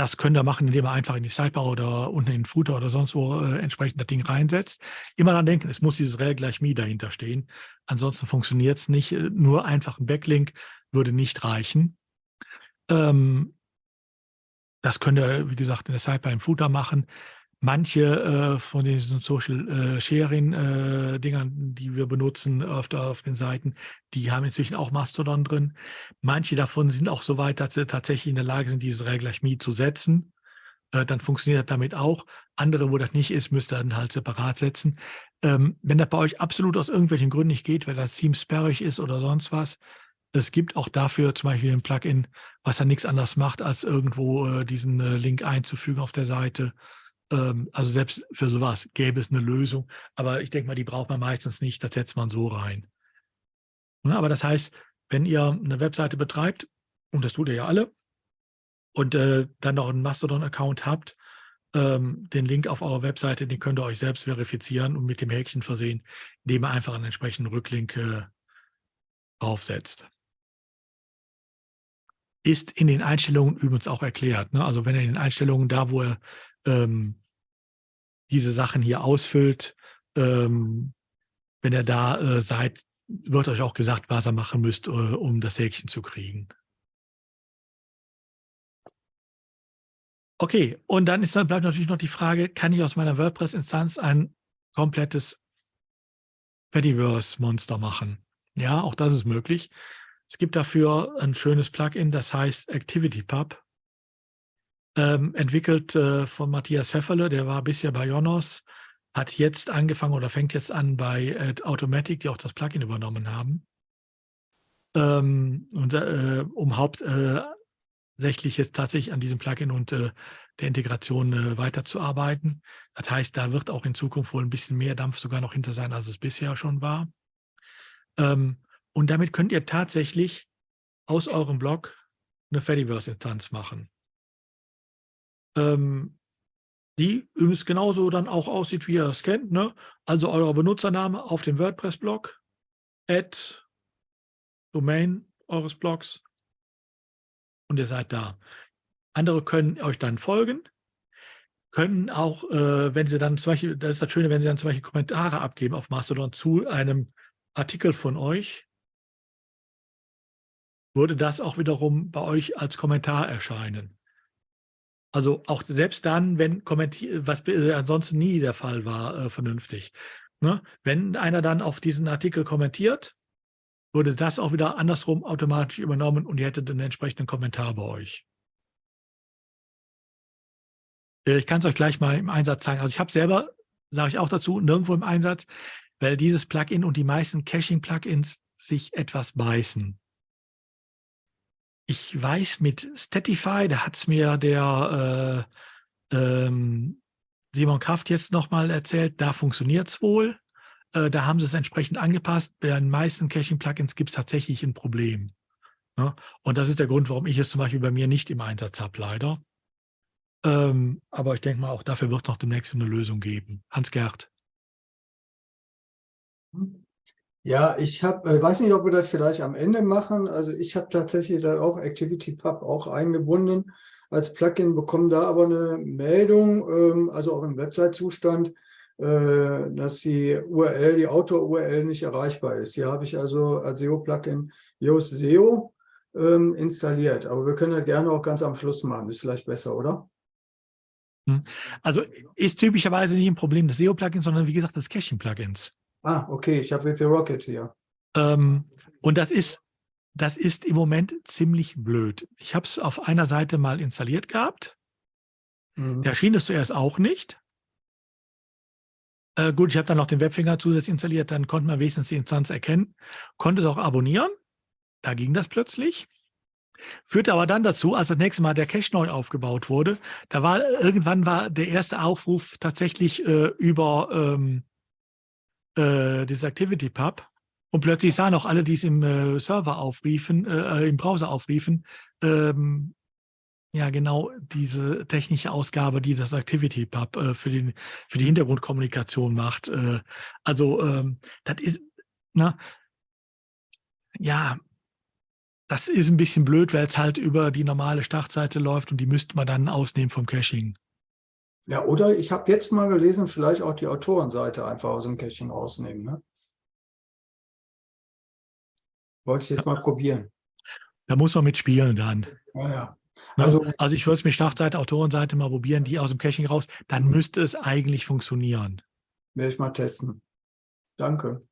A: das könnt ihr machen, indem ihr einfach in die Sidebar oder unten in den Footer oder sonst wo äh, entsprechend das Ding reinsetzt. Immer dann denken, es muss dieses rel gleich me dahinter stehen. Ansonsten funktioniert es nicht. Äh, Nur einfach ein Backlink würde nicht reichen. Ähm, das könnt ihr, wie gesagt, in der Sidebar im Footer machen. Manche äh, von diesen Social äh, Sharing äh, Dingern, die wir benutzen öfter auf den Seiten, die haben inzwischen auch Mastodon drin. Manche davon sind auch so weit, dass sie tatsächlich in der Lage sind, dieses Rel gleich Me zu setzen. Äh, dann funktioniert das damit auch. Andere, wo das nicht ist, müsst ihr dann halt separat setzen. Ähm, wenn das bei euch absolut aus irgendwelchen Gründen nicht geht, weil das Team sperrig ist oder sonst was, es gibt auch dafür zum Beispiel ein Plugin, was dann nichts anderes macht, als irgendwo äh, diesen äh, Link einzufügen auf der Seite. Ähm, also selbst für sowas gäbe es eine Lösung. Aber ich denke mal, die braucht man meistens nicht. Das setzt man so rein. Ne, aber das heißt, wenn ihr eine Webseite betreibt, und das tut ihr ja alle, und äh, dann noch einen Mastodon-Account habt, ähm, den Link auf eurer Webseite, den könnt ihr euch selbst verifizieren und mit dem Häkchen versehen, indem ihr einfach einen entsprechenden Rücklink äh, draufsetzt ist in den Einstellungen übrigens auch erklärt. Ne? Also wenn ihr in den Einstellungen da, wo ihr ähm, diese Sachen hier ausfüllt, ähm, wenn ihr da äh, seid, wird euch auch gesagt, was ihr machen müsst, äh, um das Häkchen zu kriegen. Okay, und dann ist bleibt natürlich noch die Frage, kann ich aus meiner WordPress-Instanz ein komplettes Fediverse-Monster machen? Ja, auch das ist möglich. Es gibt dafür ein schönes Plugin, das heißt ActivityPub. Ähm, entwickelt äh, von Matthias Pfefferle, der war bisher bei Jonos, hat jetzt angefangen oder fängt jetzt an bei äh, Automatic, die auch das Plugin übernommen haben. Ähm, und äh, um hauptsächlich jetzt tatsächlich an diesem Plugin und äh, der Integration äh, weiterzuarbeiten. Das heißt, da wird auch in Zukunft wohl ein bisschen mehr Dampf sogar noch hinter sein, als es bisher schon war. Ähm, und damit könnt ihr tatsächlich aus eurem Blog eine Fediverse-Instanz machen. Ähm, die übrigens genauso dann auch aussieht, wie ihr es kennt. Ne? Also euer Benutzername auf dem WordPress-Blog, Add, Domain eures Blogs und ihr seid da. Andere können euch dann folgen. können auch, äh, wenn Sie dann zum Beispiel, das ist das Schöne, wenn Sie dann zum Beispiel Kommentare abgeben auf Mastodon zu einem Artikel von euch, würde das auch wiederum bei euch als Kommentar erscheinen. Also auch selbst dann, wenn kommentiert, was ansonsten nie der Fall war, äh, vernünftig. Ne? Wenn einer dann auf diesen Artikel kommentiert, würde das auch wieder andersrum automatisch übernommen und ihr hättet einen entsprechenden Kommentar bei euch. Äh, ich kann es euch gleich mal im Einsatz zeigen. Also ich habe selber, sage ich auch dazu, nirgendwo im Einsatz, weil dieses Plugin und die meisten Caching-Plugins sich etwas beißen. Ich weiß mit Statify, da hat es mir der äh, ähm, Simon Kraft jetzt nochmal erzählt, da funktioniert es wohl. Äh, da haben sie es entsprechend angepasst. Bei den meisten Caching-Plugins gibt es tatsächlich ein Problem. Ne? Und das ist der Grund, warum ich es zum Beispiel bei mir nicht im Einsatz habe, leider. Ähm, aber ich denke mal, auch dafür wird es noch demnächst eine Lösung geben. Hans-Gerd.
D: Hm. Ja, ich habe, äh, weiß nicht, ob wir das vielleicht am Ende machen. Also ich habe tatsächlich dann auch ActivityPub auch eingebunden als Plugin, bekomme da aber eine Meldung, ähm, also auch im Website-Zustand, äh, dass die URL, die Autor-URL nicht erreichbar ist. Hier habe ich also als SEO-Plugin Yoast SEO ähm, installiert. Aber wir können das gerne auch ganz am Schluss machen. Ist vielleicht besser, oder?
A: Hm. Also ist typischerweise nicht ein Problem des SEO-Plugins, sondern wie gesagt des Caching-Plugins.
D: Ah, okay, ich habe WP Rocket hier.
A: Ähm, und das ist, das ist im Moment ziemlich blöd. Ich habe es auf einer Seite mal installiert gehabt. Mhm. Da schien es zuerst auch nicht. Äh, gut, ich habe dann noch den Webfinger zusätzlich installiert, dann konnte man wenigstens die Instanz erkennen, konnte es auch abonnieren. Da ging das plötzlich. Führte aber dann dazu, als das nächste Mal der Cache neu aufgebaut wurde, da war irgendwann war der erste Aufruf tatsächlich äh, über ähm, äh, dieses ActivityPub und plötzlich sahen auch alle, die es im äh, Server aufriefen, äh, im Browser aufriefen, ähm, ja genau diese technische Ausgabe, die das ActivityPub äh, für, den, für die Hintergrundkommunikation macht. Äh, also ähm, das ist, na, ja, das ist ein bisschen blöd, weil es halt über die normale Startseite läuft und die müsste man dann ausnehmen vom Caching.
D: Ja, oder ich habe jetzt mal gelesen, vielleicht auch die Autorenseite einfach aus dem Caching rausnehmen. Ne? Wollte ich jetzt mal probieren.
A: Da muss man mitspielen dann.
D: Ja, ja.
A: Ne? Also, also ich würde es mit Startseite, Autorenseite mal probieren, die aus dem Caching raus, dann müsste es eigentlich funktionieren.
D: Werde ich mal testen. Danke.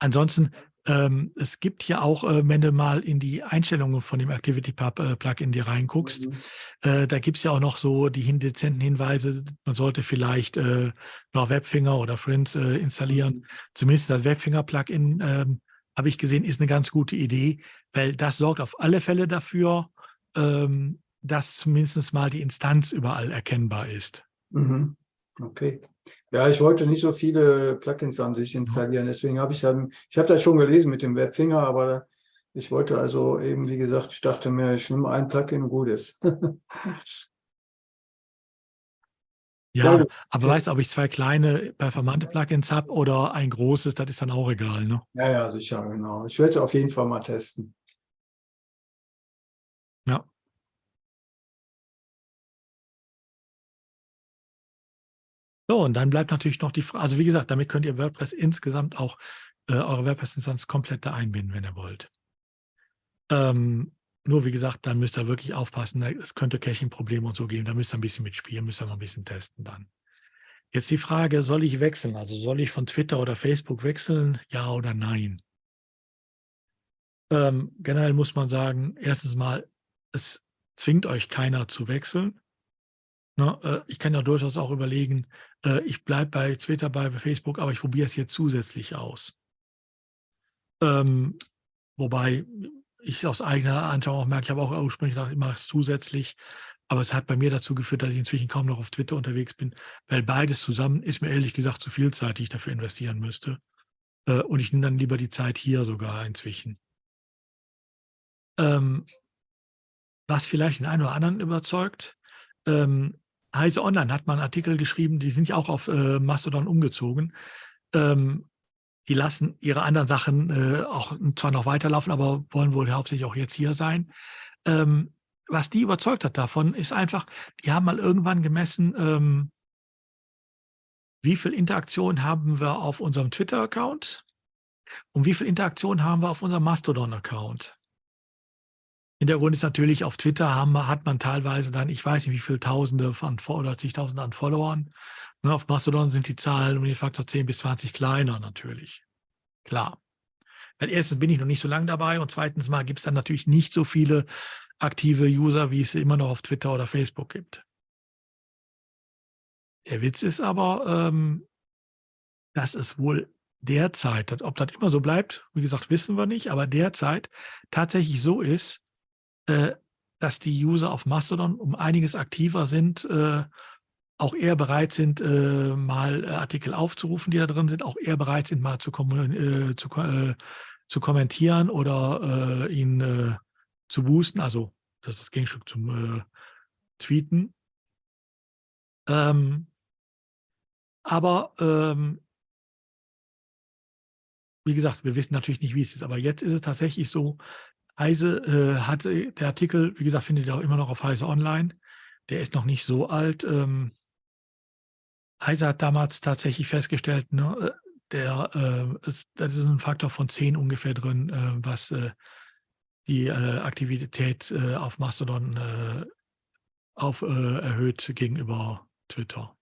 A: Ansonsten, ähm, es gibt hier auch, äh, wenn du mal in die Einstellungen von dem ActivityPub-Plugin äh, dir reinguckst, mhm. äh, da gibt es ja auch noch so die dezenten Hinweise, man sollte vielleicht äh, noch Webfinger oder Friends äh, installieren. Mhm. Zumindest das Webfinger-Plugin, ähm, habe ich gesehen, ist eine ganz gute Idee, weil das sorgt auf alle Fälle dafür, ähm, dass zumindest mal die Instanz überall erkennbar ist.
D: Mhm. Okay. Ja, ich wollte nicht so viele Plugins an sich installieren, deswegen habe ich dann, ich habe das schon gelesen mit dem Webfinger, aber ich wollte also eben, wie gesagt, ich dachte mir, ich nehme ein Plugin, gut ist.
A: ja, ja, aber weißt du, ob ich zwei kleine performante Plugins habe oder ein großes, das ist dann auch egal, ne?
D: Ja, ja, sicher, genau. Ich werde es auf jeden Fall mal testen.
A: So, und dann bleibt natürlich noch die Frage, also wie gesagt, damit könnt ihr WordPress insgesamt auch äh, eure WordPress-Instanz komplett da einbinden, wenn ihr wollt. Ähm, nur wie gesagt, dann müsst ihr wirklich aufpassen, ne, es könnte Caching-Probleme und so geben, da müsst ihr ein bisschen mitspielen, müsst ihr mal ein bisschen testen dann. Jetzt die Frage, soll ich wechseln? Also soll ich von Twitter oder Facebook wechseln? Ja oder nein? Ähm, generell muss man sagen, erstens mal, es zwingt euch keiner zu wechseln. Ne, äh, ich kann ja durchaus auch überlegen, äh, ich bleibe bei Twitter, bei Facebook, aber ich probiere es jetzt zusätzlich aus. Ähm, wobei ich aus eigener Anschauung auch merke, ich habe auch ursprünglich gedacht, ich mache es zusätzlich, aber es hat bei mir dazu geführt, dass ich inzwischen kaum noch auf Twitter unterwegs bin, weil beides zusammen ist mir ehrlich gesagt zu viel Zeit, die ich dafür investieren müsste. Äh, und ich nehme dann lieber die Zeit hier sogar inzwischen. Ähm, was vielleicht den einen oder anderen überzeugt, ähm, Heise Online hat mal einen Artikel geschrieben, die sind ja auch auf äh, Mastodon umgezogen. Ähm, die lassen ihre anderen Sachen äh, auch zwar noch weiterlaufen, aber wollen wohl hauptsächlich auch jetzt hier sein. Ähm, was die überzeugt hat davon, ist einfach, die haben mal irgendwann gemessen, ähm, wie viel Interaktion haben wir auf unserem Twitter-Account und wie viel Interaktion haben wir auf unserem Mastodon-Account. Hintergrund ist natürlich, auf Twitter haben, hat man teilweise dann, ich weiß nicht, wie viele Tausende von oder zigtausende an Followern. Ne, auf Mastodon sind die Zahlen um den Faktor 10 bis 20 kleiner natürlich. Klar. Weil erstens bin ich noch nicht so lange dabei und zweitens mal gibt es dann natürlich nicht so viele aktive User, wie es immer noch auf Twitter oder Facebook gibt. Der Witz ist aber, ähm, dass es wohl derzeit, ob das immer so bleibt, wie gesagt, wissen wir nicht, aber derzeit tatsächlich so ist, äh, dass die User auf Mastodon um einiges aktiver sind, äh, auch eher bereit sind, äh, mal äh, Artikel aufzurufen, die da drin sind, auch eher bereit sind, mal zu, äh, zu, äh, zu kommentieren oder ihn zu boosten, also das ist das Gegenstück zum Tweeten. Ähm, aber ähm, wie gesagt, wir wissen natürlich nicht, wie es ist. Aber jetzt ist es tatsächlich so, Heise äh, hatte, der Artikel, wie gesagt, findet ihr auch immer noch auf Heise Online. Der ist noch nicht so alt. Ähm, Heise hat damals tatsächlich festgestellt, ne, äh, der, äh, ist, das ist ein Faktor von 10 ungefähr drin, äh, was äh, die äh, Aktivität äh, auf Mastodon auf, erhöht gegenüber Twitter.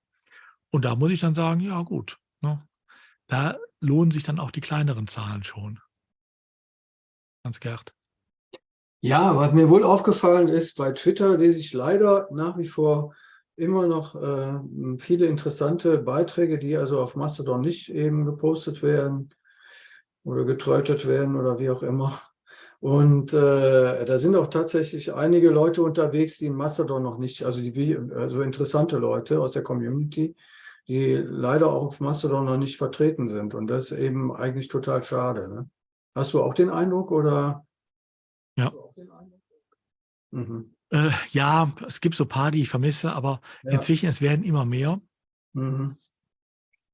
A: Und da muss ich dann sagen, ja gut, ne, da lohnen sich dann auch die kleineren Zahlen schon. Hans Gerd.
D: Ja, was mir wohl aufgefallen ist, bei Twitter lese ich leider nach wie vor immer noch äh, viele interessante Beiträge, die also auf Mastodon nicht eben gepostet werden oder getrötet werden oder wie auch immer. Und äh, da sind auch tatsächlich einige Leute unterwegs, die in Mastodon noch nicht, also, die, also interessante Leute aus der Community, die leider auch auf Mastodon noch nicht vertreten sind. Und das ist eben eigentlich total schade. Ne? Hast du auch den Eindruck oder?
A: Ja. Mhm. Äh, ja, es gibt so ein paar, die ich vermisse, aber ja. inzwischen, es werden immer mehr. Mhm.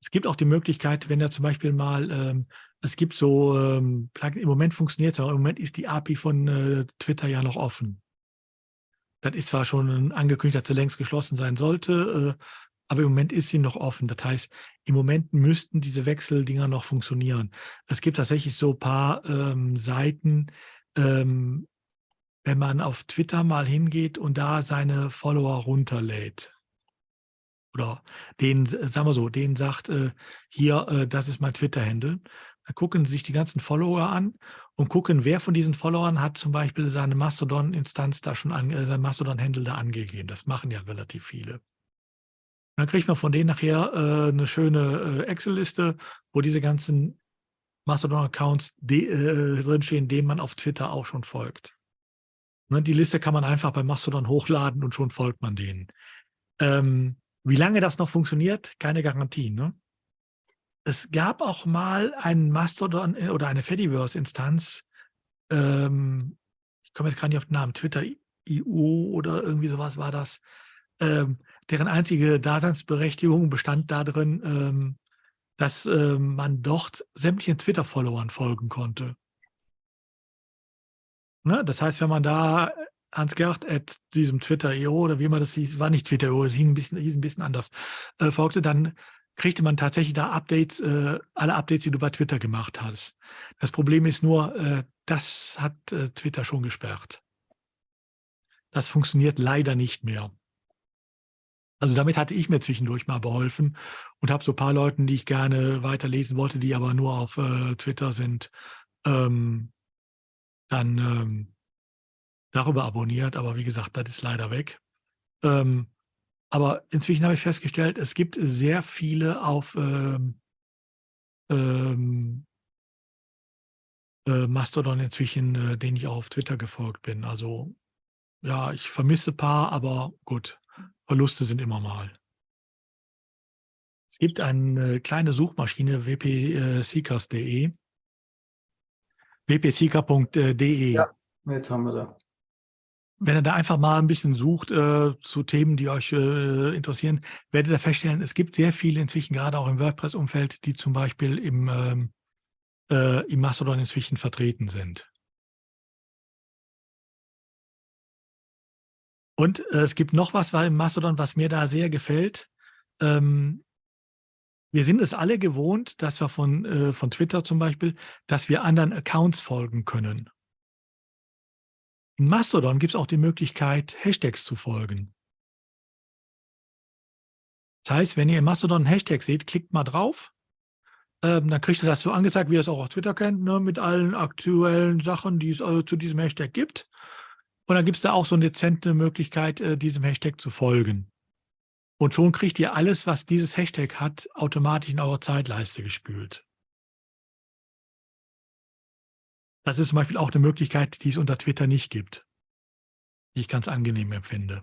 A: Es gibt auch die Möglichkeit, wenn er zum Beispiel mal, ähm, es gibt so, ähm, im Moment funktioniert es, aber im Moment ist die API von äh, Twitter ja noch offen. Das ist zwar schon angekündigt, dass sie längst geschlossen sein sollte, äh, aber im Moment ist sie noch offen. Das heißt, im Moment müssten diese Wechseldinger noch funktionieren. Es gibt tatsächlich so ein paar ähm, Seiten, ähm, wenn man auf Twitter mal hingeht und da seine Follower runterlädt. Oder den, sagen wir so, den sagt, äh, hier, äh, das ist mein Twitter-Handle. Dann gucken sich die ganzen Follower an und gucken, wer von diesen Followern hat zum Beispiel seine Mastodon-Instanz da schon, an, äh, sein Mastodon-Handle da angegeben. Das machen ja relativ viele. Dann kriegt man von denen nachher äh, eine schöne äh, Excel-Liste, wo diese ganzen Mastodon-Accounts äh, drinstehen, denen man auf Twitter auch schon folgt. Ne, die Liste kann man einfach bei Mastodon hochladen und schon folgt man denen. Ähm, wie lange das noch funktioniert, keine Garantie. Ne? Es gab auch mal einen Mastodon äh, oder eine Fediverse-Instanz, ähm, ich komme jetzt gar nicht auf den Namen, Twitter IO oder irgendwie sowas war das, ähm, deren einzige Daseinsberechtigung bestand darin, ähm, dass ähm, man dort sämtlichen Twitter-Followern folgen konnte. Ne? Das heißt, wenn man da Hans-Gerd at diesem Twitter.io oder wie man das hieß, war nicht Twitter.io, es hieß ein bisschen, hieß ein bisschen anders, äh, folgte, dann kriegte man tatsächlich da Updates, äh, alle Updates, die du bei Twitter gemacht hast. Das Problem ist nur, äh, das hat äh, Twitter schon gesperrt. Das funktioniert leider nicht mehr. Also damit hatte ich mir zwischendurch mal beholfen und habe so ein paar Leuten, die ich gerne weiterlesen wollte, die aber nur auf äh, Twitter sind, ähm, dann ähm, darüber abonniert. Aber wie gesagt, das ist leider weg. Ähm, aber inzwischen habe ich festgestellt, es gibt sehr viele auf ähm, ähm, äh, Mastodon inzwischen, äh, denen ich auch auf Twitter gefolgt bin. Also ja, ich vermisse ein paar, aber gut, Verluste sind immer mal. Es gibt eine kleine Suchmaschine, wpseekers.de wpseeker.de.
D: Ja, jetzt haben wir da.
A: Wenn ihr da einfach mal ein bisschen sucht äh, zu Themen, die euch äh, interessieren, werdet ihr feststellen, es gibt sehr viele inzwischen, gerade auch im WordPress-Umfeld, die zum Beispiel im, ähm, äh, im Mastodon inzwischen vertreten sind. Und äh, es gibt noch was bei Mastodon, was mir da sehr gefällt. Ähm, wir sind es alle gewohnt, dass wir von, äh, von Twitter zum Beispiel, dass wir anderen Accounts folgen können. In Mastodon gibt es auch die Möglichkeit, Hashtags zu folgen. Das heißt, wenn ihr in Mastodon einen Hashtag seht, klickt mal drauf. Ähm, dann kriegt ihr das so angezeigt, wie ihr es auch auf Twitter kennt, ne, mit allen aktuellen Sachen, die es äh, zu diesem Hashtag gibt. Und dann gibt es da auch so eine dezente Möglichkeit, äh, diesem Hashtag zu folgen. Und schon kriegt ihr alles, was dieses Hashtag hat, automatisch in eure Zeitleiste gespült. Das ist zum Beispiel auch eine Möglichkeit, die es unter Twitter nicht gibt, die ich ganz angenehm empfinde.